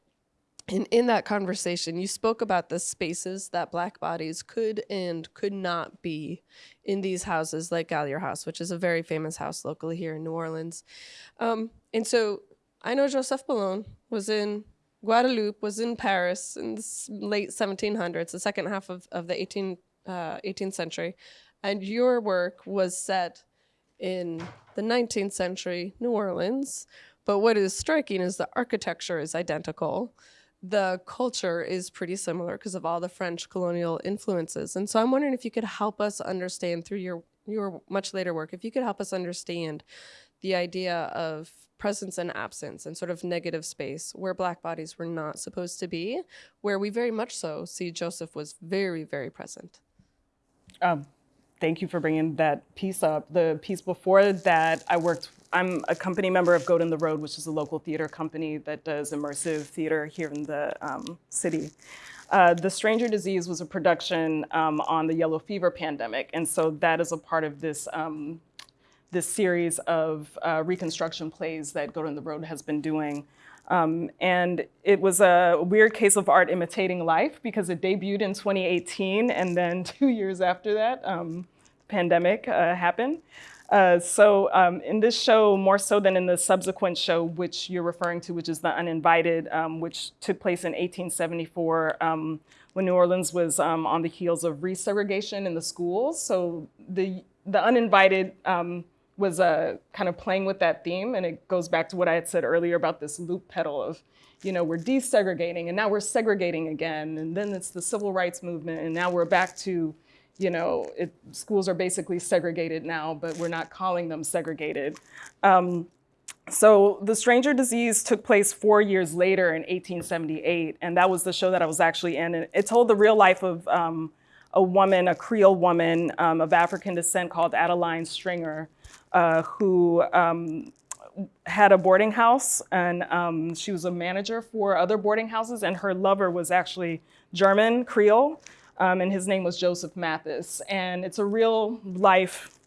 And in that conversation, you spoke about the spaces that Black bodies could and could not be in these houses, like Gallier House, which is a very famous house locally here in New Orleans. Um, and so I know Joseph Boulogne was in Guadeloupe, was in Paris in the late 1700s, the second half of, of the 18, uh, 18th century. And your work was set in the 19th century New Orleans. But what is striking is the architecture is identical the culture is pretty similar because of all the French colonial influences. And so I'm wondering if you could help us understand through your your much later work, if you could help us understand the idea of presence and absence and sort of negative space where black bodies were not supposed to be, where we very much so see Joseph was very, very present. Um, thank you for bringing that piece up. The piece before that, I worked, I'm a company member of Goat in the Road, which is a local theater company that does immersive theater here in the um, city. Uh, the Stranger Disease was a production um, on the yellow fever pandemic. And so that is a part of this, um, this series of uh, reconstruction plays that Goat in the Road has been doing. Um, and it was a weird case of art imitating life because it debuted in 2018 and then two years after that, um, pandemic uh, happened. Uh, so um, in this show, more so than in the subsequent show, which you're referring to, which is The Uninvited, um, which took place in 1874 um, when New Orleans was um, on the heels of resegregation in the schools. So the, the Uninvited um, was uh, kind of playing with that theme. And it goes back to what I had said earlier about this loop pedal of, you know, we're desegregating and now we're segregating again. And then it's the civil rights movement. And now we're back to, you know, it, schools are basically segregated now, but we're not calling them segregated. Um, so The Stranger Disease took place four years later in 1878. And that was the show that I was actually in. And it told the real life of um, a woman, a Creole woman um, of African descent called Adeline Stringer, uh, who um, had a boarding house and um, she was a manager for other boarding houses and her lover was actually German Creole um, and his name was Joseph Mathis. And it's a real life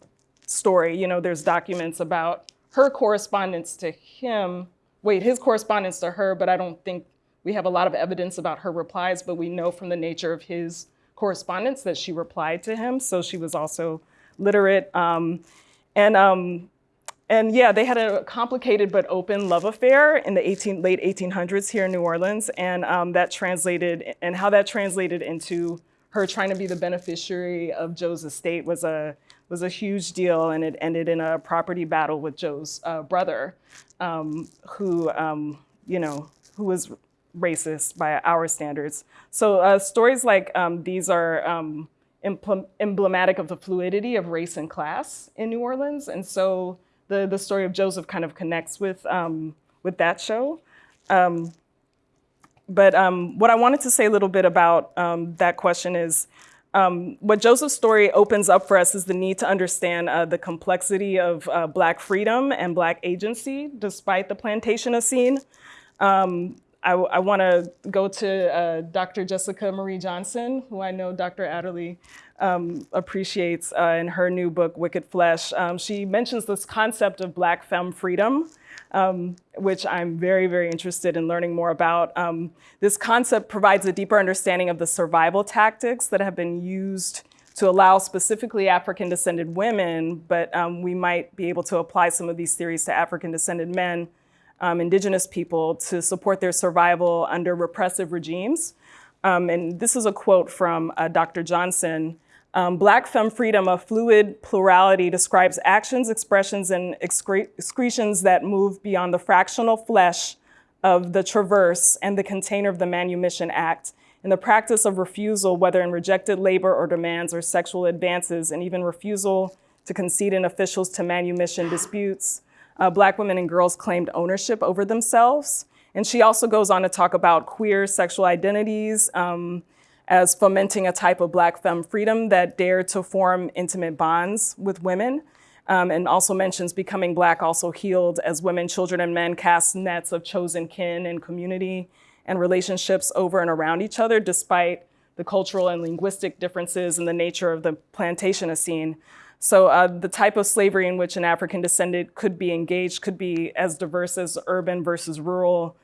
story. You know, there's documents about her correspondence to him, wait, his correspondence to her, but I don't think we have a lot of evidence about her replies, but we know from the nature of his correspondence that she replied to him. So she was also literate. Um, and, um, and yeah, they had a complicated but open love affair in the 18, late 1800s here in New Orleans. And um, that translated, and how that translated into her trying to be the beneficiary of Joe's estate was a, was a huge deal. And it ended in a property battle with Joe's uh, brother, um, who, um, you know, who was racist by our standards. So uh, stories like um, these are, um, emblematic of the fluidity of race and class in New Orleans. And so the, the story of Joseph kind of connects with, um, with that show. Um, but um, what I wanted to say a little bit about um, that question is, um, what Joseph's story opens up for us is the need to understand uh, the complexity of uh, Black freedom and Black agency, despite the plantation Plantationocene. Um, I, I want to go to uh, Dr. Jessica Marie Johnson, who I know Dr. Adderley um, appreciates uh, in her new book, Wicked Flesh. Um, she mentions this concept of Black femme freedom, um, which I'm very, very interested in learning more about. Um, this concept provides a deeper understanding of the survival tactics that have been used to allow specifically African descended women, but um, we might be able to apply some of these theories to African descended men um, indigenous people to support their survival under repressive regimes. Um, and this is a quote from uh, Dr. Johnson. Um, Black femme freedom, a fluid plurality, describes actions, expressions, and excre- excretions that move beyond the fractional flesh of the traverse and the container of the manumission act, in the practice of refusal, whether in rejected labor or demands or sexual advances, and even refusal to concede in officials to manumission disputes. Uh, black women and girls claimed ownership over themselves. And she also goes on to talk about queer sexual identities, um, as fomenting a type of Black femme freedom that dared to form intimate bonds with women. Um, and also mentions becoming Black also healed as women, children, and men cast nets of chosen kin and community and relationships over and around each other, despite the cultural and linguistic differences and the nature of the plantation scene. So uh, the type of slavery in which an African descendant could be engaged could be as diverse as urban versus rural,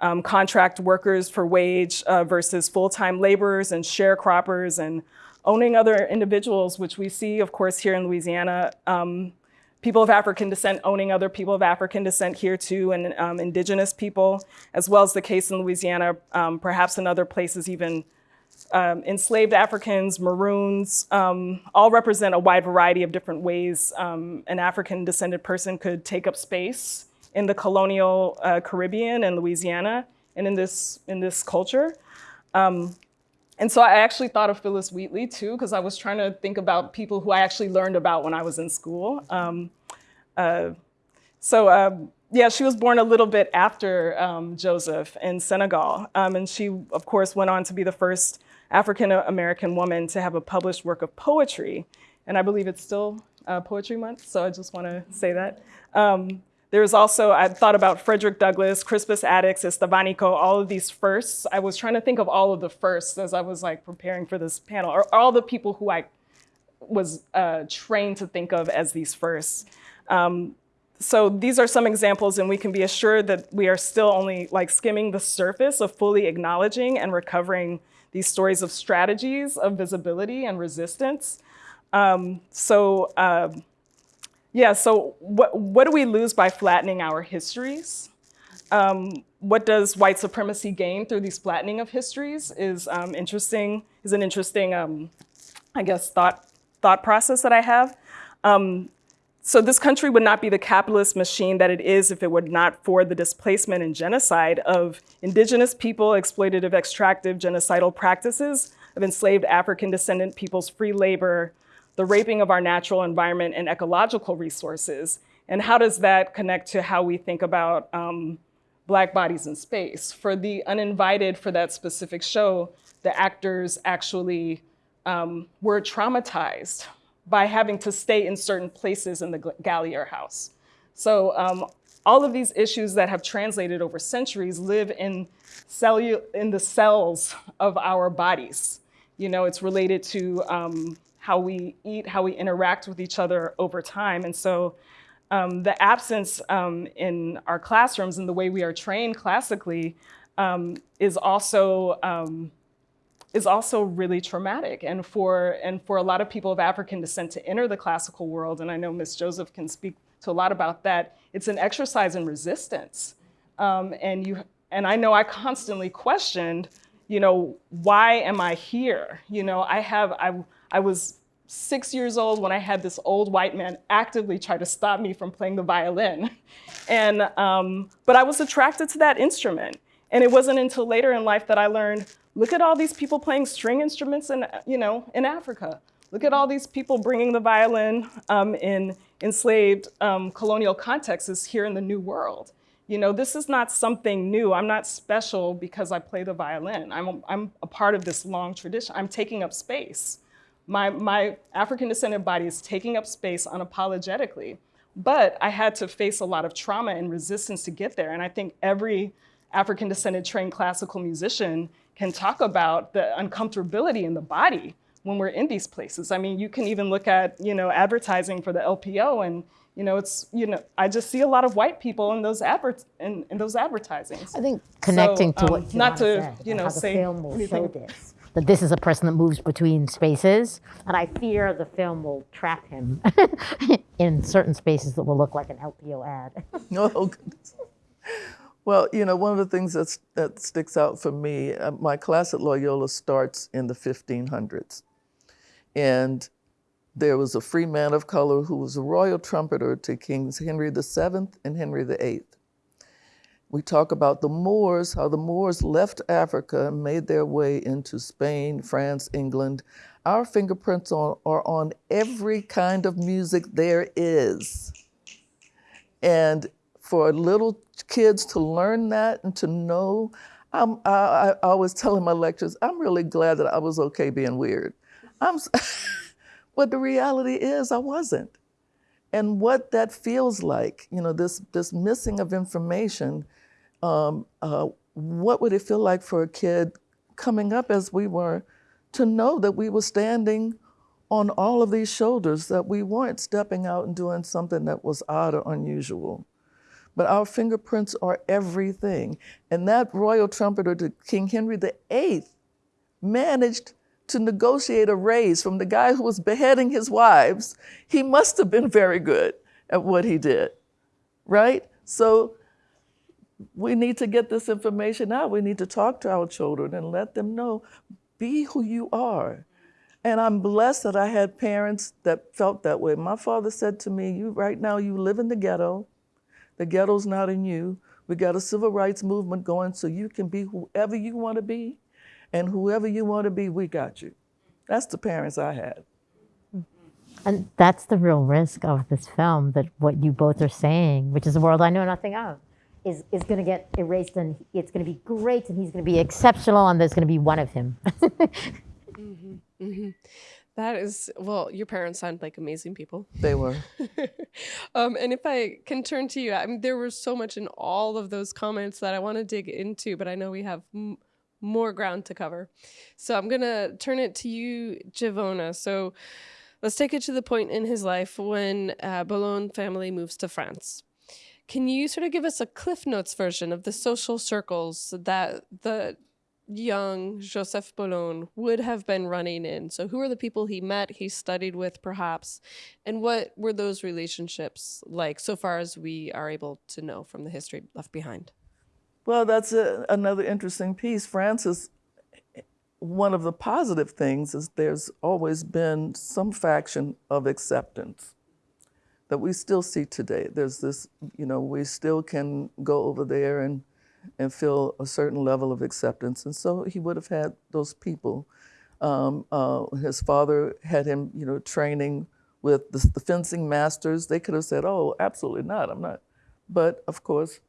um, contract workers for wage uh, versus full-time laborers and sharecroppers and owning other individuals, which we see, of course, here in Louisiana. Um, people of African descent owning other people of African descent here too, and um, indigenous people, as well as the case in Louisiana, um, perhaps in other places even um, enslaved Africans, Maroons, um, all represent a wide variety of different ways um, an African descended person could take up space in the colonial uh, Caribbean and Louisiana and in this, in this culture. Um, and so I actually thought of Phillis Wheatley too, because I was trying to think about people who I actually learned about when I was in school. Um, uh, so uh, yeah, she was born a little bit after um, Joseph in Senegal. And she, of course, went on to be the first African American woman to have a published work of poetry. And I believe it's still uh, Poetry Month, so I just want to say that. Um, there was also, I thought about Frederick Douglass, Crispus Attucks, Estevanico, all of these firsts. I was trying to think of all of the firsts as I was like preparing for this panel, or all the people who I was uh, trained to think of as these firsts. Um, so these are some examples and we can be assured that we are still only like skimming the surface of fully acknowledging and recovering these stories of strategies of visibility and resistance. Um, so uh, yeah, so what, what do we lose by flattening our histories? Um, what does white supremacy gain through these flattening of histories is um, interesting, is an interesting, um, I guess, thought, thought process that I have. So this country would not be the capitalist machine that it is if it were not for the displacement and genocide of indigenous people, exploitative, extractive, genocidal practices of enslaved African descendant people's free labor, the raping of our natural environment and ecological resources. And how does that connect to how we think about um, Black bodies in space? For the uninvited for that specific show, the actors actually um, were traumatized by having to stay in certain places in the Gallier house. So um, all of these issues that have translated over centuries live in, in the cells of our bodies. You know, it's related to um, how we eat, how we interact with each other over time. And so um, the absence um, in our classrooms and the way we are trained classically um, is also um, is also really traumatic. And for and for a lot of people of African descent to enter the classical world, and I know Ms. Joseph can speak to a lot about that, it's an exercise in resistance. Um, and you and I know I constantly questioned, you know, why am I here? You know, I have I I was six years old when I had this old white man actively try to stop me from playing the violin. And, um, but I was attracted to that instrument. And it wasn't until later in life that I learned, look at all these people playing string instruments in, you know, in Africa. Look at all these people bringing the violin um, in enslaved um, colonial contexts here in the New World. You know, this is not something new. I'm not special because I play the violin. I'm a, I'm a part of this long tradition. I'm taking up space. My, my African descendant body is taking up space unapologetically. But I had to face a lot of trauma and resistance to get there. And I think every African descended trained classical musician can talk about the uncomfortability in the body when we're in these places. I mean, you can even look at, you know, advertising for the LPO and, you know, it's, you know, I just see a lot of white people in those advert in, in those advertisings. I think connecting So, to um, what not to, said, you know, say film will show anything. this, that this is a person that moves between spaces, and I fear the film will trap him in certain spaces that will look like an LPO ad. Oh, goodness. Well, you know, one of the things that's, that sticks out for me, uh, my class at Loyola starts in the 1500s. And there was a free man of color who was a royal trumpeter to Kings Henry VII and Henry VIII. We talk about the Moors, how the Moors left Africa and made their way into Spain, France, England. Our fingerprints are, are on every kind of music there is. And for a little kids to learn that and to know, I'm, I, I always tell in my lectures, I'm really glad that I was okay being weird. I'm, but the reality is I wasn't. And what that feels like, you know, this, this missing of information, um, uh, what would it feel like for a kid coming up as we were to know that we were standing on all of these shoulders, that we weren't stepping out and doing something that was odd or unusual. But our fingerprints are everything. And that royal trumpeter to King Henry VIII managed to negotiate a raise from the guy who was beheading his wives. He must have been very good at what he did, right? So we need to get this information out. We need to talk to our children and let them know be who you are. And I'm blessed that I had parents that felt that way. My father said to me, "You right now you live in the ghetto. The ghetto's not in you. We got a civil rights movement going so you can be whoever you want to be, and whoever you want to be, we got you." That's the parents I had. And that's the real risk of this film that what you both are saying, which is a world I know nothing of, is, is going to get erased and it's going to be great and he's going to be exceptional and there's going to be one of him. Mm-hmm, mm-hmm. That is, well, your parents sound like amazing people. They were. um, and if I can turn to you, I mean, there was so much in all of those comments that I want to dig into, but I know we have m- more ground to cover. So I'm going to turn it to you, Givonna. So let's take it to the point in his life when uh, Boulogne family moves to France. Can you sort of give us a Cliff Notes version of the social circles that the young Joseph Boulogne would have been running in? So, who are the people he met, he studied with, perhaps, and what were those relationships like so far as we are able to know from the history left behind? Well, that's a, another interesting piece. Francis, one of the positive things is there's always been some faction of acceptance that we still see today. There's this, you know, we still can go over there and and feel a certain level of acceptance. And so he would have had those people. Um, uh, his father had him, you know, training with the, the fencing masters. They could have said, "Oh, absolutely not. I'm not." But of course,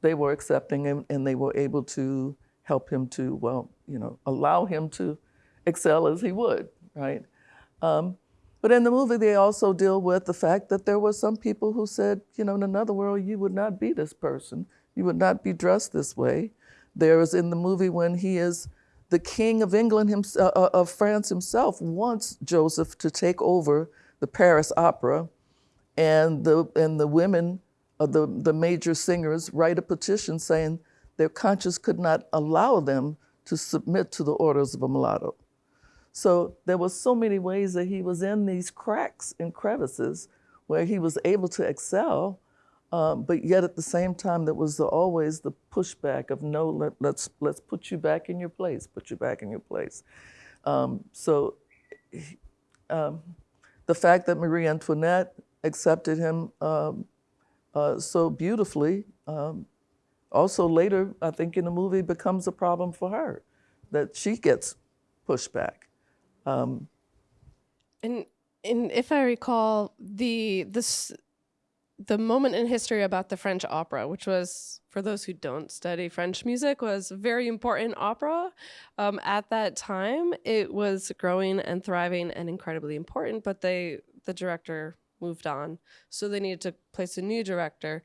they were accepting him, and they were able to help him to, well, you know, allow him to excel as he would, right? Um, but in the movie, they also deal with the fact that there were some people who said, you know, in another world, you would not be this person. You would not be dressed this way. There is in the movie when he is the king of England, himself, uh, of France himself, wants Joseph to take over the Paris Opera, and the and the women, uh, the the major singers, write a petition saying their conscience could not allow them to submit to the orders of a mulatto. So there were so many ways that he was in these cracks and crevices where he was able to excel, um, but yet at the same time, there was the, always the pushback of no, let, let's let's put you back in your place, put you back in your place. Um, so um, the fact that Marie Antoinette accepted him um, uh, so beautifully, um, also later, I think in the movie, becomes a problem for her, that she gets pushed back. Um, and and if I recall the this the moment in history about the French opera, which was for those who don't study French music, was very important opera. Um, at that time, it was growing and thriving and incredibly important. But they the director moved on, so they needed to place a new director.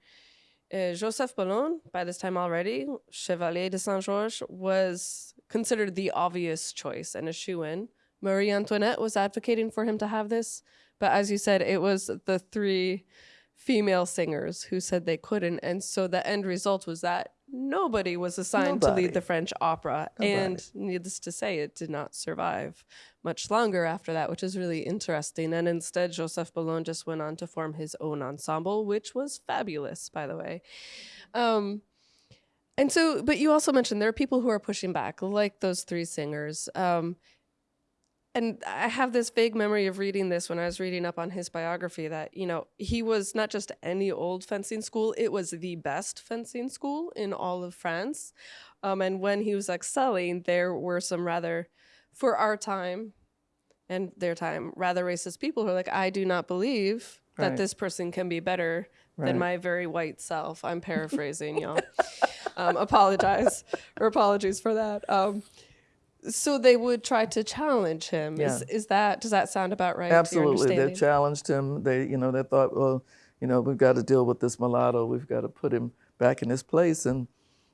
Uh, Joseph Boulogne, by this time already, Chevalier de Saint Georges, was considered the obvious choice and a shoe in. Marie Antoinette was advocating for him to have this, but as you said, it was the three female singers who said they couldn't, and so the end result was that nobody was assigned nobody. to lead the French opera, nobody. and needless to say, it did not survive much longer after that, which is really interesting. And instead, Joseph Boulogne just went on to form his own ensemble, which was fabulous, by the way. Um, and so, but you also mentioned there are people who are pushing back, like those three singers. Um, and I have this vague memory of reading this when I was reading up on his biography that, you know, he was not just any old fencing school, it was the best fencing school in all of France. Um, and when he was excelling, there were some rather, for our time and their time, rather racist people who are like, I do not believe that Right. this person can be better Right. than my very white self. I'm paraphrasing, y'all. Um, apologize or apologies for that. Um, so they would try to challenge him. Is, Yeah. is that does that sound about right? Absolutely, they challenged him. They, you know, they thought, well, you know, we've got to deal with this mulatto. We've got to put him back in his place, and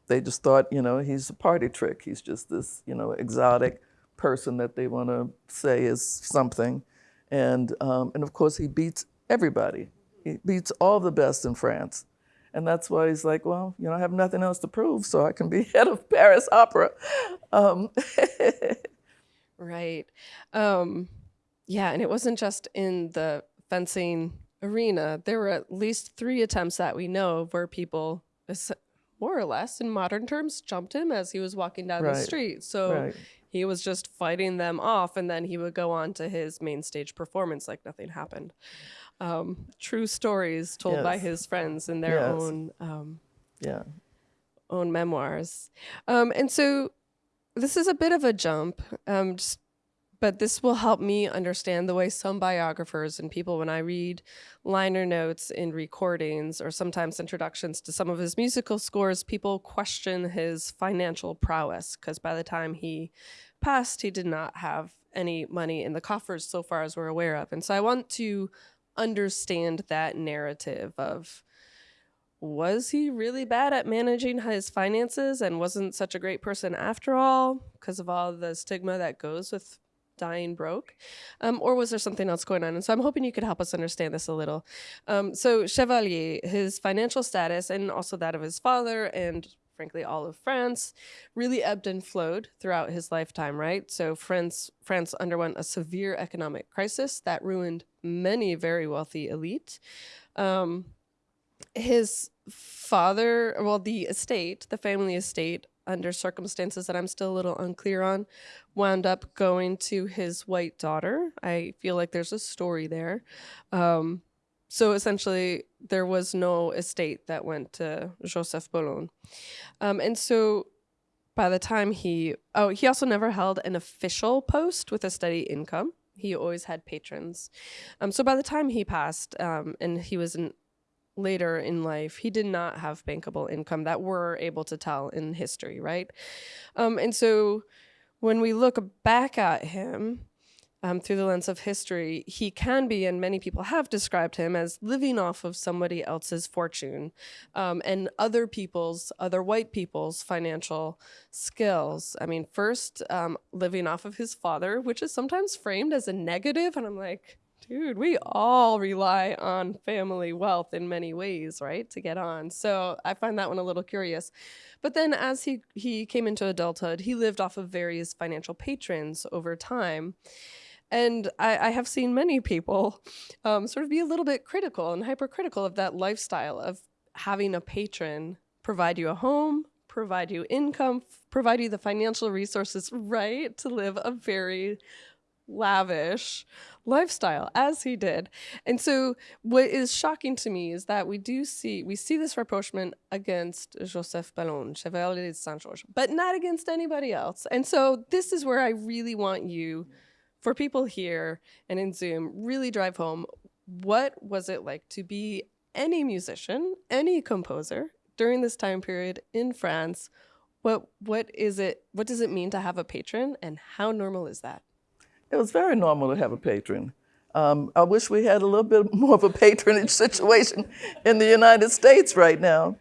they just thought, you know, he's a party trick. He's just this, you know, exotic person that they want to say is something, and um, and of course he beats everybody. He beats all the best in France. And that's why he's like, well, you know, I have nothing else to prove, so I can be head of Paris Opera. Um, Right. Um, yeah, and it wasn't just in the fencing arena. There were at least three attempts that we know of where people, more or less in modern terms, jumped him as he was walking down the street. So Right. he was just fighting them off, and then he would go on to his main stage performance like nothing happened. Um, true stories told by his friends in their Yes. own um, yeah. own memoirs. Um, and so this is a bit of a jump, um, just, but this will help me understand the way some biographers and people, when I read liner notes in recordings or sometimes introductions to some of his musical scores, people question his financial prowess because by the time he passed, he did not have any money in the coffers so far as we're aware of. And so I want to understand that narrative of was he really bad at managing his finances and wasn't such a great person after all because of all the stigma that goes with dying broke? Um, or was there something else going on? And so i'm hoping you could help us understand this a little. Um, so chevalier his financial status and also that of his father and frankly all of france really ebbed and flowed throughout his lifetime right so france france underwent a severe economic crisis that ruined many very wealthy elite um, his father, well, the estate, the family estate, under circumstances that I'm still a little unclear on, wound up going to his white daughter. I feel like there's a story there. Um, so essentially, there was no estate that went to Joseph Boulogne. Um, and so by the time he, oh, he also never held an official post with a steady income. He always had patrons. Um, so by the time he passed, um, and he was in later in life, he did not have bankable income that we're able to tell in history, right? Um, and so when we look back at him um, through the lens of history, he can be, and many people have described him as living off of somebody else's fortune um, and other people's, other white people's financial skills. I mean, first, um, living off of his father, which is sometimes framed as a negative, and I'm like, dude, we all rely on family wealth in many ways, right, to get on. So I find that one a little curious. But then as he he came into adulthood, he lived off of various financial patrons over time. And I, I have seen many people um, sort of be a little bit critical and hypercritical of that lifestyle of having a patron provide you a home, provide you income, provide you the financial resources, right, to live a very lavish lifestyle as he did. And so what is shocking to me is that we do see we see this rapprochement against Joseph Boulogne, Chevalier de Saint-Georges, but not against anybody else. And so this is where I really want you for people here and in Zoom really drive home what was it like to be any musician, any composer during this time period in France? What what is it what does it mean to have a patron and how normal is that? It was very normal to have a patron. Um, I wish we had a little bit more of a patronage situation in the United States right now.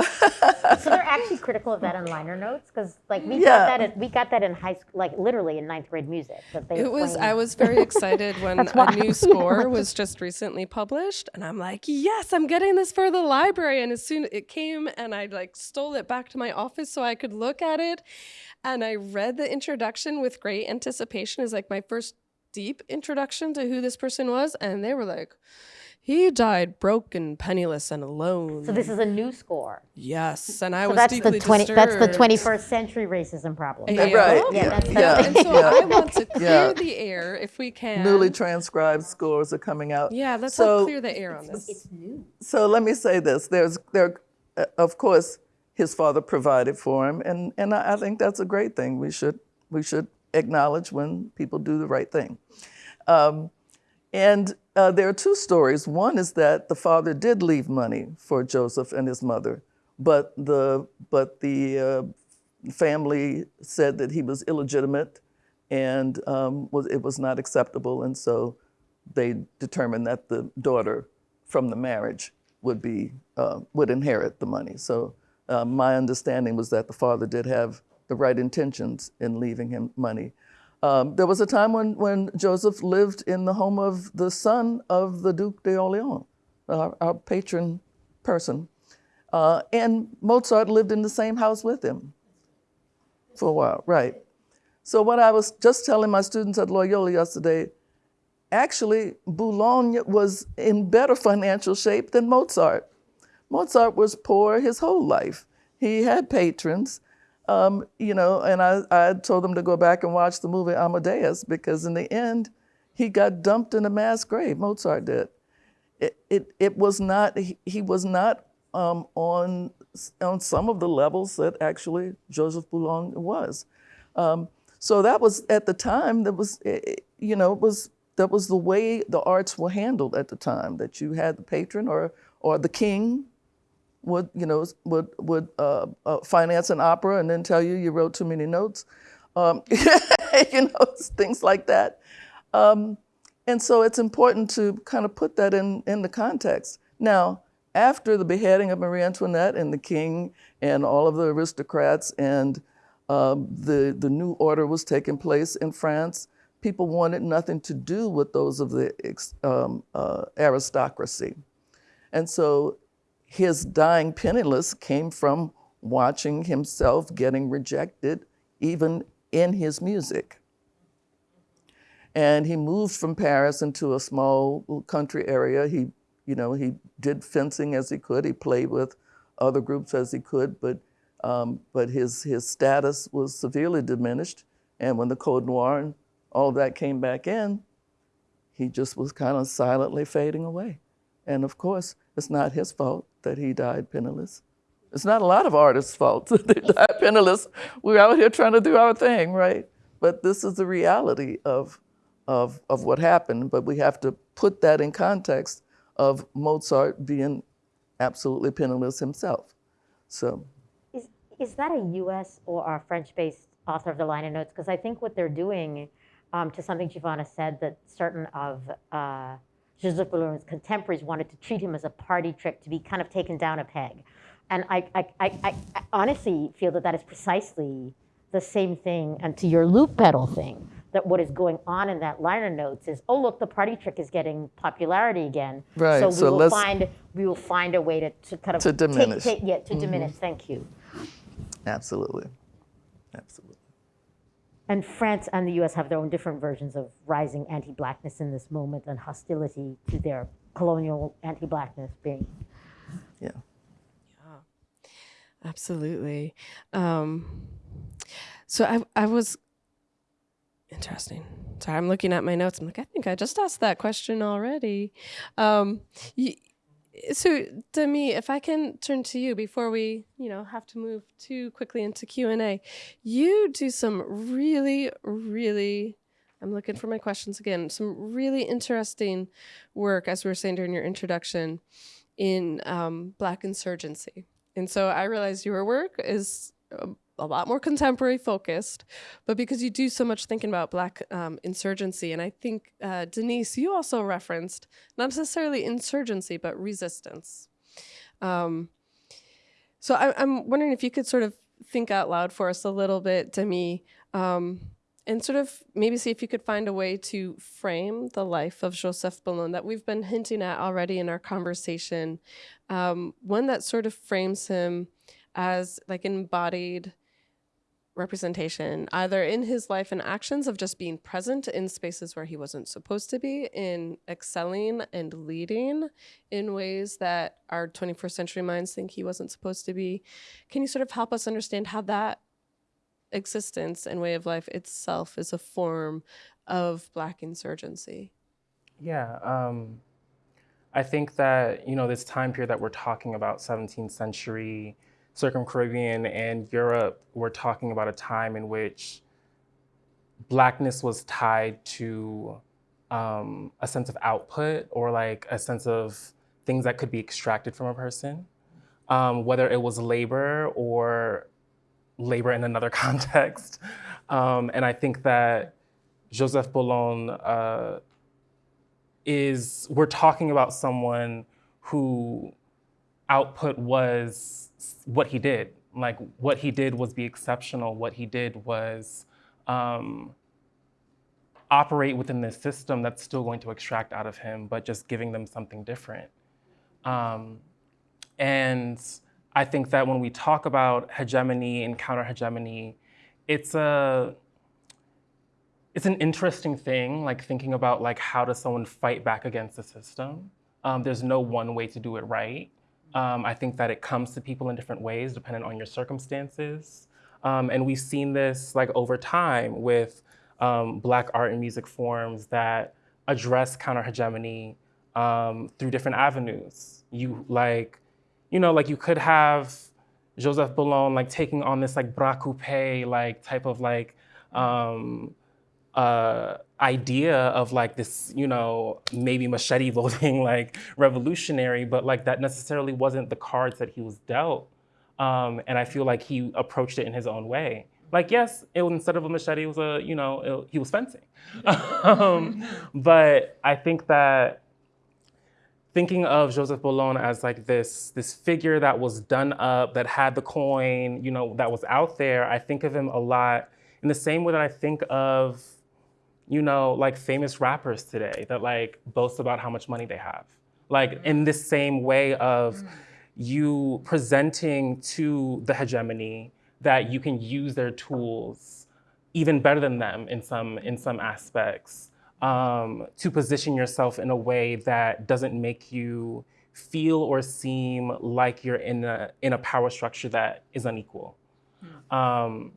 So they're actually critical of that in liner notes because, like, we Yeah. got that. In, we got that in high school, like literally in ninth grade music. That they It was. I was very excited when a new score was just recently published, and I'm like, yes, I'm getting this for the library. And as soon it came, and I like stole it back to my office so I could look at it, and I read the introduction with great anticipation. Is like my first deep introduction to who this person was, and they were like. He died broken, penniless, and alone. So this is a new score. yes, and I So was that's deeply the twenty. That's the twenty-first century racism problem. Yeah. Right. Yeah, that's- yeah. that's- And so I want to clear Yeah. the air if we can. Newly transcribed scores are coming out. yeah, let's so, clear the air on this. So let me say this: there's there, uh, of course, his father provided for him, and and I I think that's a great thing. We should we should acknowledge when people do the right thing. Um, and uh, there are two stories. One is that the father did leave money for Joseph and his mother, but the but the uh, family said that he was illegitimate, and um, was it was not acceptable, and so they determined that the daughter from the marriage would be uh, would inherit the money. So uh, my understanding was that the father did have the right intentions in leaving him money. Um, there was a time when, when Joseph lived in the home of the son of the Duke d'Orléans, our, our patron person. Uh, and Mozart lived in the same house with him for a while, right. So what I was just telling my students at Loyola yesterday, actually Boulogne was in better financial shape than Mozart. Mozart was poor his whole life. He had patrons, um, you know, and I, I told them to go back and watch the movie Amadeus because in the end, he got dumped in a mass grave. Mozart did. It, it, it was not, he, he was not um, on, on some of the levels that actually Joseph Boulogne was. Um, so that was at the time, that was, eh, eh, you know, it was, that was the way the arts were handled at the time, that you had the patron or, or the king would you know would would uh, uh, finance an opera and then tell you you wrote too many notes, um, you know things like that. Um, and so it's important to kind of put that in in the context. Now, after the beheading of Marie Antoinette and the king and all of the aristocrats and um, the the new order was taking place in France, people wanted nothing to do with those of the um, uh, aristocracy, and so his dying penniless came from watching himself getting rejected even in his music. And he moved from Paris into a small country area. He, you know, he did fencing as he could. He played with other groups as he could, but um, but his his status was severely diminished. And when the Code Noir and all that came back in, he just was kind of silently fading away. And of course, it's not his fault that he died penniless. It's not a lot of artists' fault that they died penniless. We're out here trying to do our thing, right? But this is the reality of, of, of what happened. But we have to put that in context of Mozart being absolutely penniless himself. So, Is, is that a U.S. or a French-based author of the liner notes? Because I think what they're doing, um, to something Givonna said, that certain of uh, Joseph Boulogne's contemporaries wanted to treat him as a party trick, to be kind of taken down a peg. And I, I, I, I honestly feel that that is precisely the same thing, and to your loop pedal thing, that what is going on in that liner notes is, oh look, the party trick is getting popularity again. Right, So we so will find we will find a way to, to kind of To diminish. take- yeah, to mm-hmm. diminish. Thank you. absolutely. Absolutely. And France and the US have their own different versions of rising anti blackness in this moment and hostility to their colonial anti blackness being. Yeah. Yeah. Absolutely. Um, so I, I was interesting. Sorry, I'm looking at my notes. I'm like, I think I just asked that question already. Um, y- so, Demi, if I can turn to you before we, you know, have to move too quickly into Q and A, you do some really, really. I'm looking for my questions again. Some really interesting work, as we were saying during your introduction, in um, Black insurgency. And so I realized your work is a, lot more contemporary focused, but because you do so much thinking about Black um, insurgency, and I think, uh, Denise, you also referenced not necessarily insurgency, but resistance. Um, so I, I'm wondering if you could sort of think out loud for us a little bit, Demi, um, and sort of maybe see if you could find a way to frame the life of Joseph Boulogne that we've been hinting at already in our conversation. Um, one that sort of frames him as like embodied representation, either in his life and actions of just being present in spaces where he wasn't supposed to be, in excelling and leading in ways that our 21st century minds think he wasn't supposed to be. Can you sort of help us understand how that existence and way of life itself is a form of Black insurgency? Yeah, um, I think that you know this time period that we're talking about, 17th century, Circum-Caribbean and Europe, we're talking about a time in which blackness was tied to um, a sense of output or like a sense of things that could be extracted from a person, um, whether it was labor or labor in another context. Um, and I think that Joseph Boulogne uh, is, we're talking about someone who output was what he did. Like what he did was be exceptional. What he did was um, operate within this system that's still going to extract out of him, but just giving them something different. Um, and I think that when we talk about hegemony and counter hegemony, it's a it's an interesting thing, like thinking about like how does someone fight back against the system. Um, there's no one way to do it right. Um, I think that it comes to people in different ways, depending on your circumstances. Um, and we've seen this like over time with um, Black art and music forms that address counter hegemony um, through different avenues. You like, you know, like you could have Joseph Boulogne like taking on this like bras coupé like type of like um, uh, idea of like this, you know, maybe machete voting like revolutionary, but like that necessarily wasn't the cards that he was dealt. Um, and I feel like he approached it in his own way. Like, yes, it was, instead of a machete, it was a, you know, it, he was fencing. um, but I think that thinking of Joseph Boulogne as like this, this figure that was done up, that had the coin, you know, that was out there, I think of him a lot in the same way that I think of you know, like famous rappers today that like boast about how much money they have. Like in this same way of you presenting to the hegemony that you can use their tools even better than them in some in some aspects um, to position yourself in a way that doesn't make you feel or seem like you're in a in a power structure that is unequal. Um,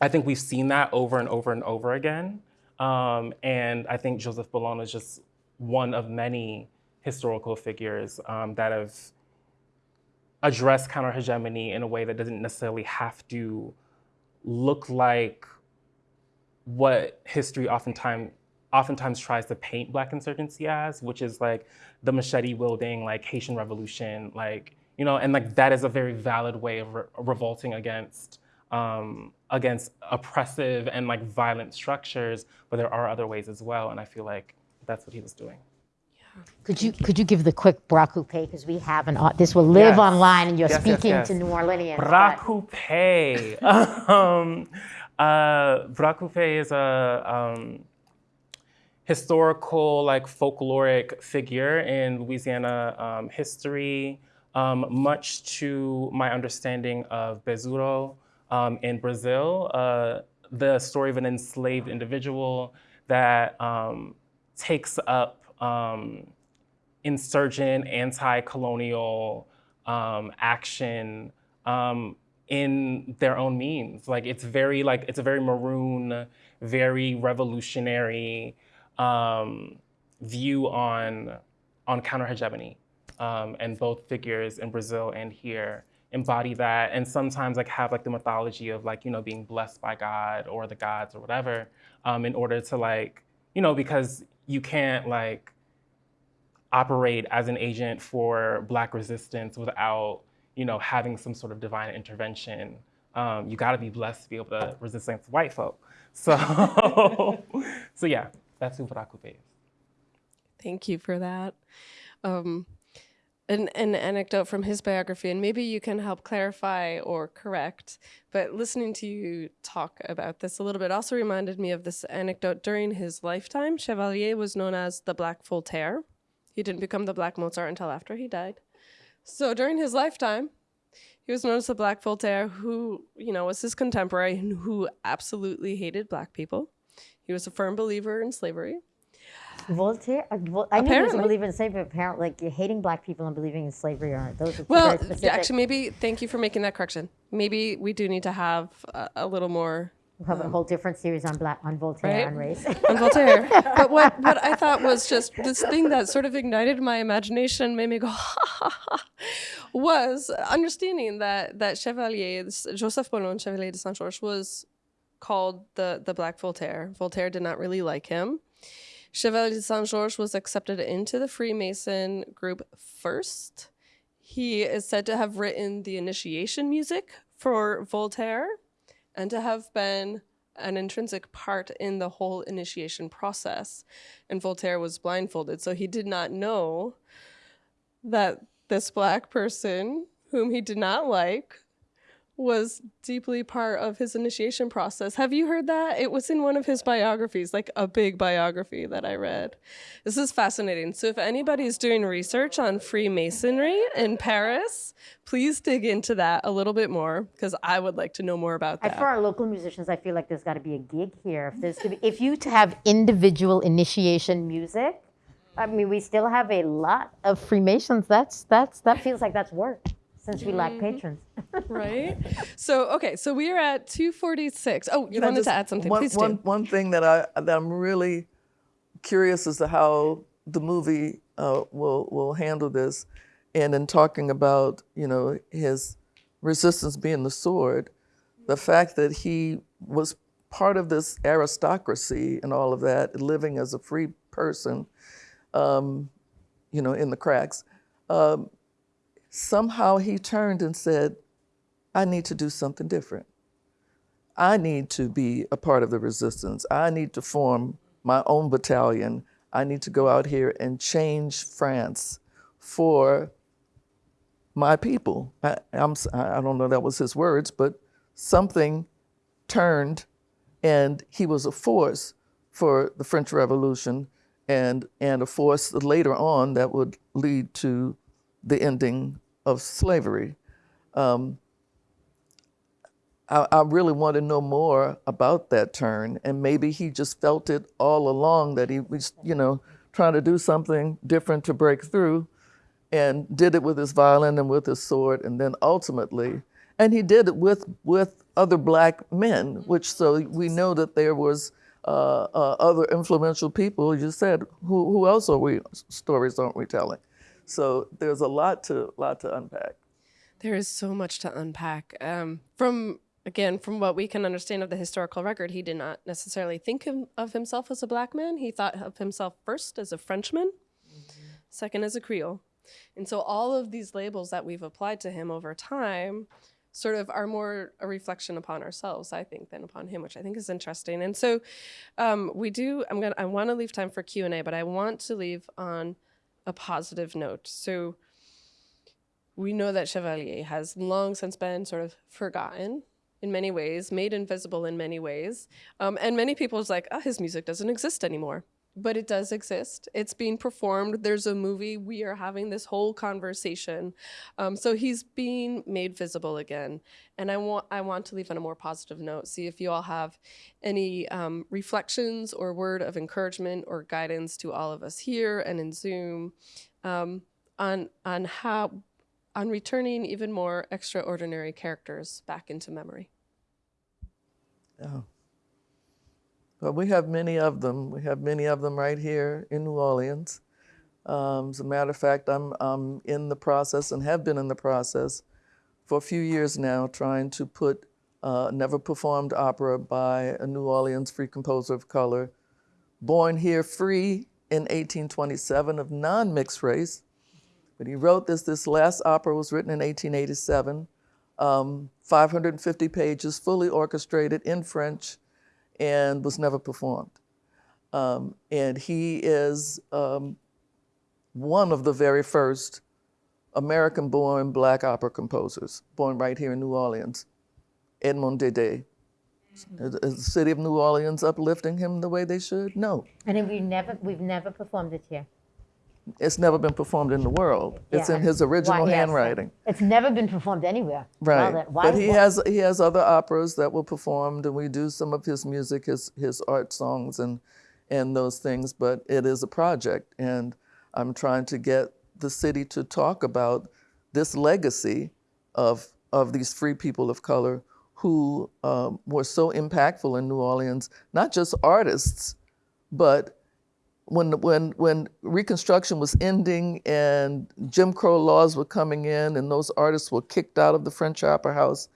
I think we've seen that over and over and over again. Um, and I think Joseph Boulogne is just one of many historical figures um, that have addressed counter hegemony in a way that doesn't necessarily have to look like what history oftentimes oftentimes tries to paint black insurgency as, which is like the machete wielding, like Haitian revolution, like, you know, and like that is a very valid way of re revolting against um, against oppressive and like violent structures, but there are other ways as well. And I feel like that's what he was doing. Yeah. Could you could you give the quick bras coupé because we have an this will live Yes. online and you're Yes, speaking yes. to New Orleanians. Bras but- coupé. um, uh, is a um, historical, like folkloric figure in Louisiana um, history, um, much to my understanding of Besouro um, in Brazil, uh, the story of an enslaved individual that um, takes up um, insurgent, anti-colonial um, action um, in their own means. Like it's very like it's a very maroon, very revolutionary um, view on on counter hegemony, um, and both figures in Brazil and here embody that, and sometimes like have like the mythology of like you know being blessed by God or the gods or whatever, um, in order to like you know because you can't like operate as an agent for Black resistance without, you know, having some sort of divine intervention. Um, you got to be blessed to be able to resist against white folk. So, so yeah, that's who is. Thank you for that. Um, an, an anecdote from his biography, and maybe you can help clarify or correct. But listening to you talk about this a little bit also reminded me of this anecdote. During his lifetime, Chevalier was known as the Black Voltaire. He didn't become the Black Mozart until after he died. So during his lifetime, He was known as the Black Voltaire, who, you know, was his contemporary and who absolutely hated black people. He was a firm believer in slavery. Voltaire. uh, I knew he was a Apparently. in slavery. but Apparently, like you're hating black people and believing in slavery aren't. Those are Well, actually, maybe thank you for making that correction. Maybe we do need to have a, a little more We'll have a whole different series on black on Voltaire Right? and race. on Voltaire. but what, what I thought was just this thing that sort of ignited my imagination, made me go, ha ha ha, was understanding that that Chevalier, Joseph Boulogne, Chevalier de Saint Georges, was called the, the Black Voltaire. Voltaire did not really like him. Chevalier de Saint Georges was accepted into the Freemason group first. He is said to have written the initiation music for Voltaire and to have been an intrinsic part in the whole initiation process. And Voltaire was blindfolded, so he did not know that this black person, whom he did not like, was deeply part of his initiation process. Have you heard that? It was in one of his biographies, like a big biography that I read. This is fascinating. So, if anybody's doing research on Freemasonry in Paris, please dig into that a little bit more because I would like to know more about that. for our local musicians, I feel like there's got to be a gig here. If there's to be, if you to have individual initiation music, I mean, we still have a lot of Freemasons. That's that's that feels like that's work since we lack patrons. right? So okay, so we are at 246. Oh, you Can I wanted just- to add something. One, Please one, do. one thing that I that I'm really curious as to how the movie uh, will will handle this, and in talking about you know his resistance being the sword, the fact that he was part of this aristocracy and all of that, living as a free person, um, you know, in the cracks. Um, somehow he turned and said, "I need to do something different." I need to be a part of the resistance. I need to form my own battalion. I need to go out here and change France for my people. I, I'm, I don't know that was his words, but something turned and he was a force for the French Revolution and, and a force later on that would lead to the ending of slavery. I, I really want to know more about that turn, and maybe he just felt it all along that he was, you know, trying to do something different to break through, and did it with his violin and with his sword, and then ultimately, and he did it with with other black men, which so we know that there was uh, uh, other influential people. You said, who who else are we stories aren't we telling? So there's a lot to lot to unpack. There is so much to unpack. Um, from again, from what we can understand of the historical record, he did not necessarily think him, of himself as a black man. He thought of himself first as a Frenchman, second as a Creole, and so all of these labels that we've applied to him over time sort of are more a reflection upon ourselves, I think, than upon him, which I think is interesting. And so um, we do. I'm gonna. I want to leave time for Q and A, but I want to leave on a positive note. So we know that Chevalier has long since been sort of forgotten in many ways, made invisible in many ways. Um, and many people people's like, oh, his music doesn't exist anymore. But it does exist. It's being performed. There's a movie. We are having this whole conversation. Um, so he's being made visible again. And I want I want to leave on a more positive note. See if you all have any um, reflections or word of encouragement or guidance to all of us here and in Zoom um, on on how on returning even more extraordinary characters back into memory. Yeah. But we have many of them. We have many of them right here in New Orleans. Um, as a matter of fact, I'm, I'm in the process and have been in the process for a few years now trying to put uh, never performed opera by a New Orleans free composer of color, born here free in 1827 of non mixed race. But he wrote this. This last opera was written in 1887, um, 550 pages, fully orchestrated in French, and was never performed. Um, and he is um, one of the very first American born black opera composers, born right here in New Orleans, Edmond Dede. Is the city of New Orleans uplifting him the way they should? No. And then we never we've never performed it here. It's never been performed in the world. It's in his original why- yes. handwriting. It's never been performed anywhere. Right. why- but he why- has he has other operas that were performed, and we do some of his music, his his art songs, and and those things. But it is a project, and I'm trying to get the city to talk about this legacy of of these free people of color who um, were so impactful in New Orleans, not just artists, but when when when Reconstruction was ending and Jim Crow laws were coming in and those artists were kicked out of the French Opera House,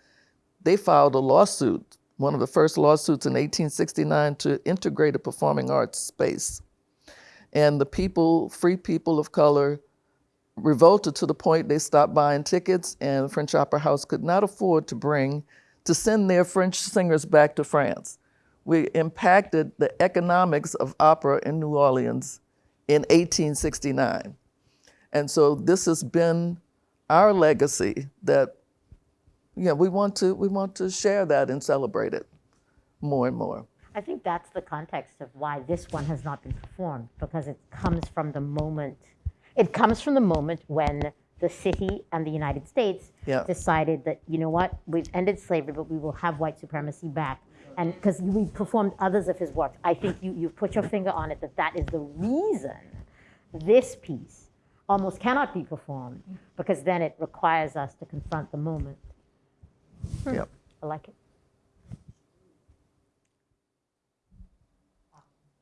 they filed a lawsuit, one of the first lawsuits in 1869 to integrate a performing arts space. And the people, free people of color, revolted to the point they stopped buying tickets and the French Opera House could not afford to bring to send their French singers back to France we impacted the economics of opera in New Orleans in 1869. And so this has been our legacy that yeah, we want to we want to share that and celebrate it more and more. I think that's the context of why this one has not been performed because it comes from the moment. It comes from the moment when the city and the United States Yeah. decided that you know what we've ended slavery, but we will have white supremacy back. And because we performed others of his works, I think you you've put your finger on it that that is the reason this piece almost cannot be performed because then it requires us to confront the moment. Yep. I like it.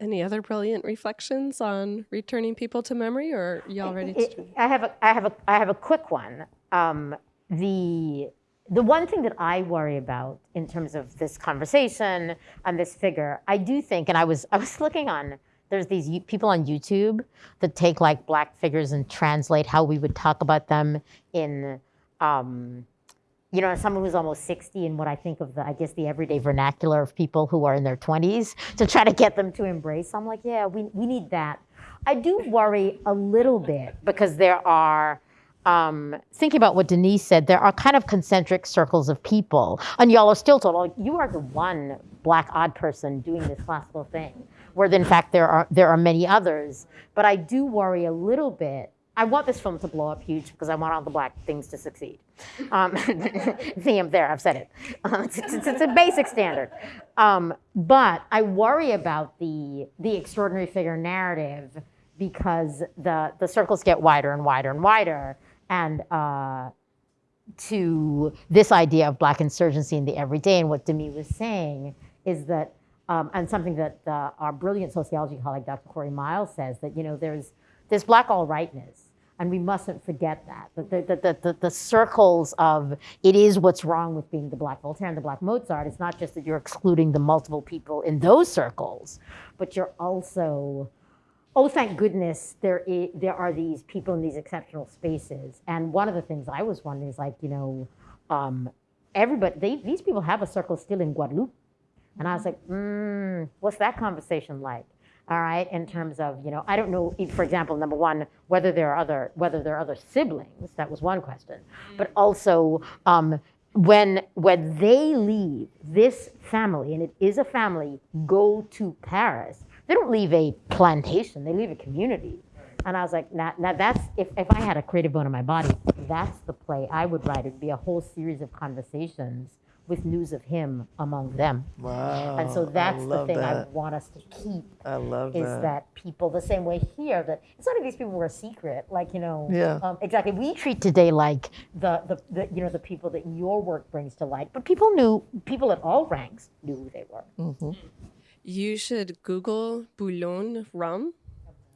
Any other brilliant reflections on returning people to memory, or y'all ready to? It- I have a, I have a, I have a quick one. Um, the, the one thing that I worry about in terms of this conversation and this figure, I do think, and I was, I was looking on, there's these people on YouTube that take like black figures and translate how we would talk about them in, um, you know, someone who's almost 60 and what I think of the, I guess, the everyday vernacular of people who are in their 20s to try to get them to embrace. I'm like, yeah, we, we need that. I do worry a little bit because there are, um, thinking about what Denise said, there are kind of concentric circles of people. And y'all are still told, oh, you are the one black odd person doing this classical thing, where in fact there are, there are many others. But I do worry a little bit I want this film to blow up huge because I want all the black things to succeed. Um, I'm there. I've said it. Uh, it's, it's- it's a basic standard. Um, but I worry about the the extraordinary figure narrative because the the circles get wider and wider and wider, and uh, to this idea of black insurgency in the everyday and what Demi was saying is that um, and something that uh, our brilliant sociology colleague Dr. Corey Miles says that you know there's there's black all rightness and we mustn't forget that the, the, the, the, the circles of it is what's wrong with being the black Voltaire and the black Mozart it's not just that you're excluding the multiple people in those circles but you're also oh, thank goodness there there are these people in these exceptional spaces. And one of the things I was wondering is like, you know, um, everybody, they, these people have a circle still in Guadeloupe. And I was like, mm, what's that conversation like? All right, in terms of, you know, I don't know, if, for example, number one, whether there are other, whether there are other siblings, that was one question. But also, um, when when they leave this family, and it is a family, go to Paris, they don't leave a plantation, they leave a community. And I was like, now, now that's, if, if I had a creative bone in my body, that's the play I would write. It'd be a whole series of conversations with news of him among them. Wow. And so that's the thing I want us to keep I love is that. that. people the same way here that it's not like these people were a secret like you know Yeah. um, exactly we treat today like the, the the you know the people that your work brings to light but people knew people at all ranks knew who they were You should Google Boulogne rum.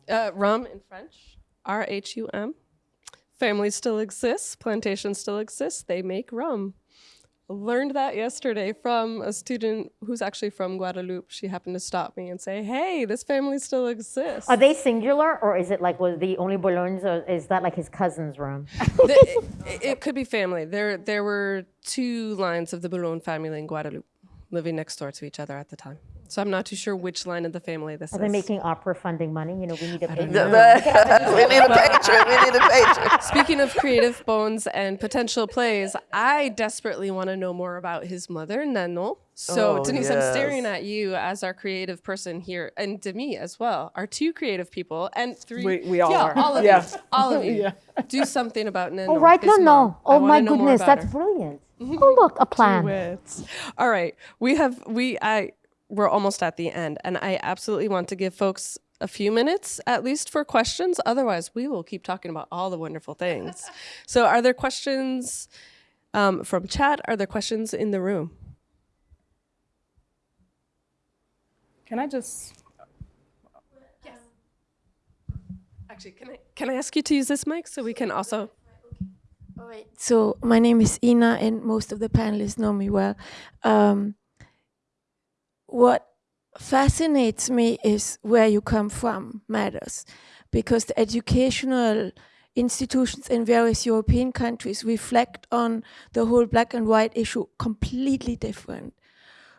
Uh, rum in French, R H U M. Family still exists, plantation still exists, they make rum. Learned that yesterday from a student who's actually from Guadeloupe. She happened to stop me and say, Hey, this family still exists. are they singular or is it like was the only Boulognes or is that like his cousin's room The- it, it could be family. There, there were two lines of the Boulogne family in Guadeloupe living next door to each other at the time. So I'm not too sure which line of the family this Are is. they making opera funding money? You know, we need a big. we need a patron. We need a patron. Speaking of creative bones and potential plays, I desperately want to know more about his mother, Nano. So, Oh, Denise, I'm staring at you as our creative person here, and Demi as well, our two creative people, and three. We- we all yeah, are. all of Yeah. you, all of you. Do something about Nano. Oh, right? his No, mom. Oh my goodness, that's her. brilliant. Oh, look, a plan. Wits. All right, we have we I we're almost at the end, and I absolutely want to give folks a few minutes at least for questions. Otherwise, we will keep talking about all the wonderful things. so, are there questions um, from chat? Are there questions in the room? Can I just Actually, can I can I ask you to use this mic so we can also? All right. So my name is Ina, and most of the panelists know me well. Um, what fascinates me is where you come from matters, because the educational institutions in various European countries reflect on the whole black and white issue completely different.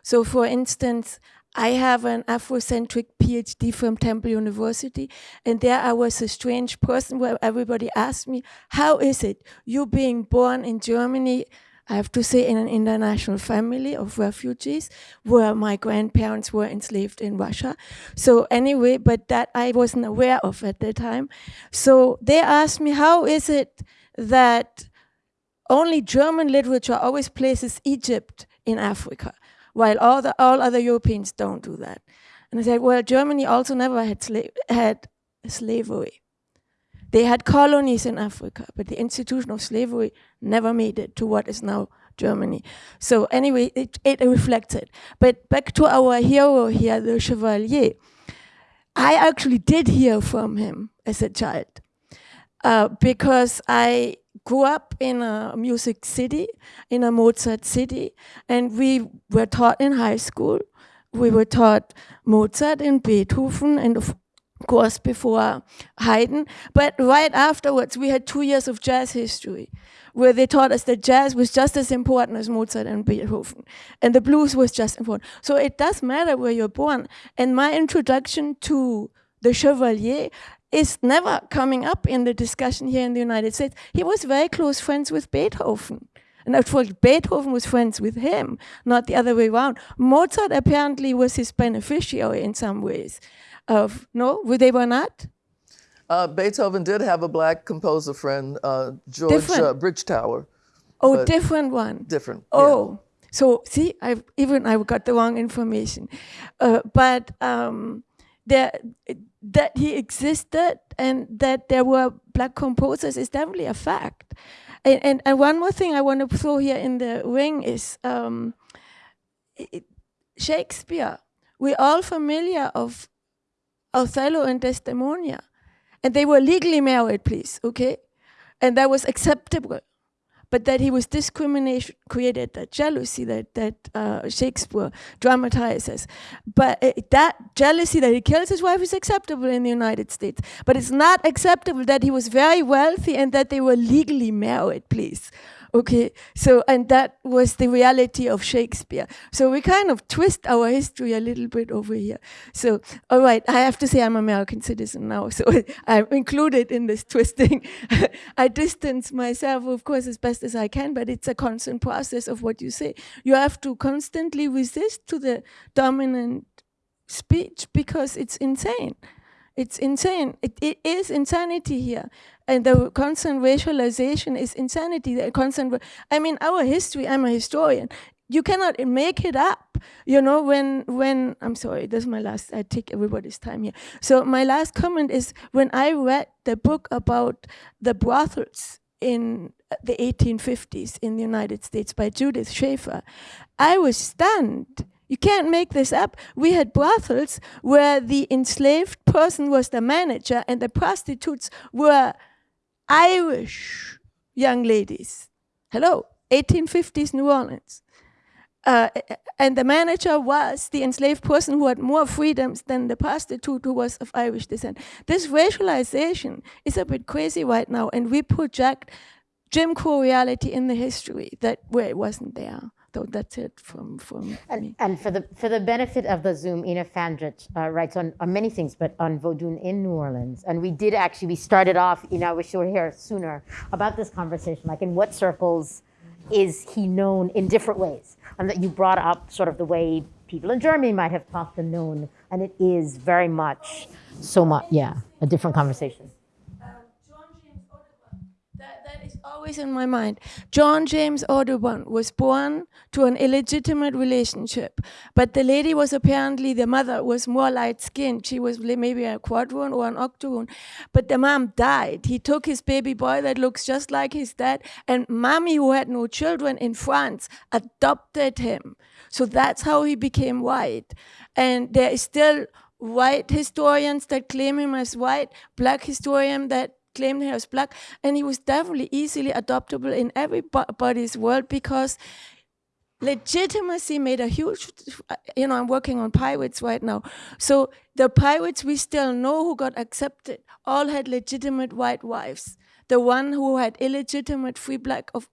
So, for instance, I have an Afrocentric PhD from Temple University, and there I was a strange person where everybody asked me, How is it you being born in Germany? I have to say, in an international family of refugees, where my grandparents were enslaved in Russia. So, anyway, but that I wasn't aware of at the time. So, they asked me, How is it that only German literature always places Egypt in Africa? while all, the, all other Europeans don't do that. And I said, well, Germany also never had, sla- had slavery. They had colonies in Africa, but the institution of slavery never made it to what is now Germany. So anyway, it, it reflects it. But back to our hero here, the Chevalier. I actually did hear from him as a child uh, because I grew up in a music city, in a Mozart city, and we were taught in high school. We were taught Mozart and Beethoven, and of course before Haydn. But right afterwards, we had two years of jazz history, where they taught us that jazz was just as important as Mozart and Beethoven, and the blues was just important. So it does matter where you're born. And my introduction to the Chevalier is never coming up in the discussion here in the United States. He was very close friends with Beethoven. And course, Beethoven was friends with him, not the other way around. Mozart apparently was his beneficiary in some ways. Of no, they were not. Uh, Beethoven did have a black composer friend, uh, George uh, Bridgetower. Oh, different one. Different. yeah. Oh, so see, I've, even I got the wrong information, uh, but um, there that he existed and that there were black composers is definitely a fact. And and, and one more thing I want to throw here in the ring is um, it- Shakespeare. We're all familiar of Othello and Desdemona, and they were legally married, please, okay, and that was acceptable but that he was discrimination created that jealousy that that uh, Shakespeare dramatizes. But uh, that jealousy that he kills his wife is acceptable in the United States. But it's not acceptable that he was very wealthy and that they were legally married. Please. Okay, so and that was the reality of Shakespeare. So we kind of twist our history a little bit over here. So, all right, I have to say I'm American citizen now, so I'm included in this twisting. I distance myself, of course, as best as I can, but it's a constant process of what you say. You have to constantly resist to the dominant speech because it's insane. It's insane. It, it is insanity here. And the constant racialization is insanity. The constant, I mean, our history, I'm a historian. You cannot make it up. You know, when, when, I'm sorry, this is my last, I take everybody's time here. So my last comment is when I read the book about the brothels in the 1850s in the United States by Judith Schafer, I was stunned. You can't make this up. We had brothels where the enslaved person was the manager and the prostitutes were Irish young ladies. Hello, 1850s New Orleans. Uh, and the manager was the enslaved person who had more freedoms than the prostitute who was of Irish descent. This racialization is a bit crazy right now, and we project Jim Crow reality in the history that where it wasn't there. So that's it from from me. And, and for the for the benefit of the Zoom, Ina Fandrich uh, writes on, on many things, but on Vodun in New Orleans. And we did actually, we started off, you know, I wish you were here sooner, about this conversation, like in what circles is he known in different ways? And that you brought up sort of the way people in Germany might have talked and known, and it is very much so much, yeah, a different conversation. That, that is always in my mind. John James Audubon was born to an illegitimate relationship, but the lady was apparently the mother was more light skinned. She was maybe a quadroon or an octoroon, but the mom died. He took his baby boy that looks just like his dad, and mommy, who had no children in France, adopted him. So that's how he became white. And there is still white historians that claim him as white, black historian that claimed him was black, and he was definitely easily adoptable in everybody's world because legitimacy made a huge you know i'm working on pirates right now. So the pirates we still know who got accepted all had legitimate white wives. The one who had illegitimate free black of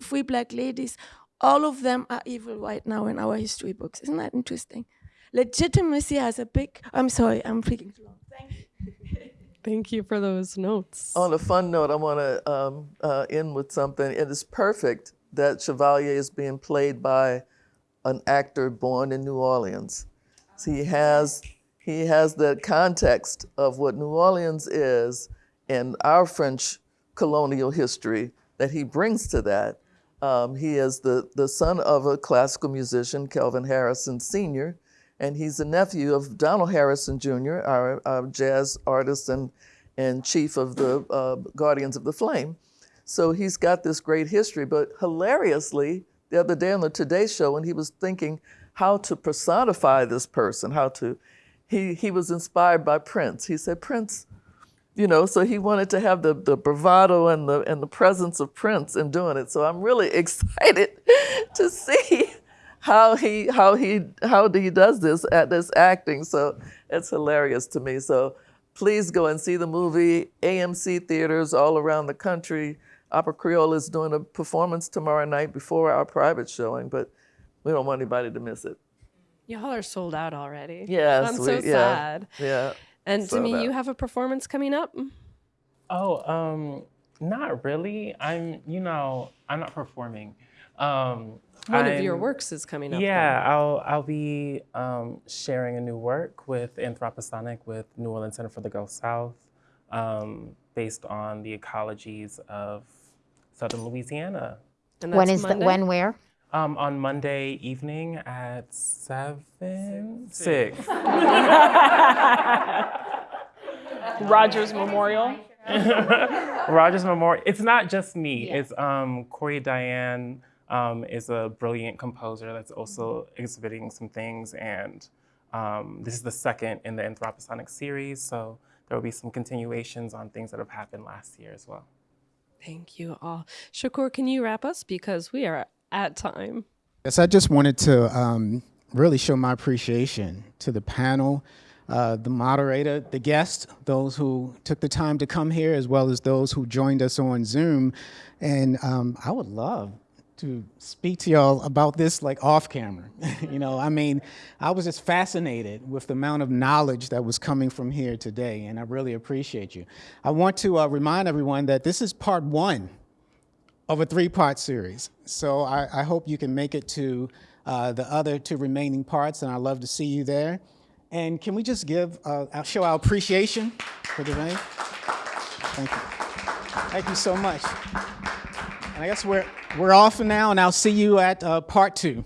free black ladies all of them are evil right now in our history books. Isn't that interesting? Legitimacy has a big i'm sorry i'm speaking too long thank you Thank you for those notes. On a fun note, I want to um, uh, end with something. It is perfect that Chevalier is being played by an actor born in New Orleans. So he has he has the context of what New Orleans is and our French colonial history that he brings to that. Um, he is the, the son of a classical musician, Kelvin Harrison Sr., and he's the nephew of Donald Harrison Jr., our, our jazz artist and, and chief of the uh, Guardians of the Flame. So he's got this great history, but hilariously, the other day on the Today Show, when he was thinking how to personify this person, how to, he, he was inspired by Prince. He said, Prince, you know, so he wanted to have the, the bravado and the, and the presence of Prince in doing it. So I'm really excited to see how he how he how he does this at this acting. So it's hilarious to me. So please go and see the movie. AMC theaters all around the country. Opera Creole is doing a performance tomorrow night before our private showing, but we don't want anybody to miss it. Y'all are sold out already. Yes, I'm we- so yeah, sad. Yeah. And sold Demi, you have a performance coming up? Oh, um, not really. I'm, you know, I'm not performing. Um, One of your works is coming up. though. Yeah, I'll I'll be um, sharing a new work with Anthroposonic with New Orleans Center for the Gulf South, um, based on the ecologies of southern Louisiana. And When that's the, when, where? Um, on Monday evening at seven six. Rogers Memorial. Rogers Memorial. It's not just me. It's um, Corey Diane um, is a brilliant composer that's also exhibiting some things, and um, this is the second in the Anthroposonic series. So there will be some continuations on things that have happened last year as well. Thank you all. Shakur, can you wrap us? Because we are at time. Yes, I just wanted to um, really show my appreciation to the panel, uh, the moderator, the guests, those who took the time to come here, as well as those who joined us on Zoom. And um, I would love to speak to y'all about this like off camera. you know, I mean, I was just fascinated with the amount of knowledge that was coming from here today, and I really appreciate you. I want to uh, remind everyone that this is part one of a three-part series. So I, I hope you can make it to uh, the other two remaining parts, and I'd love to see you there. And can we just give, uh, show our appreciation for the rain? Thank you. Thank you so much. And I guess we're, we're off for now, and I'll see you at uh, part two.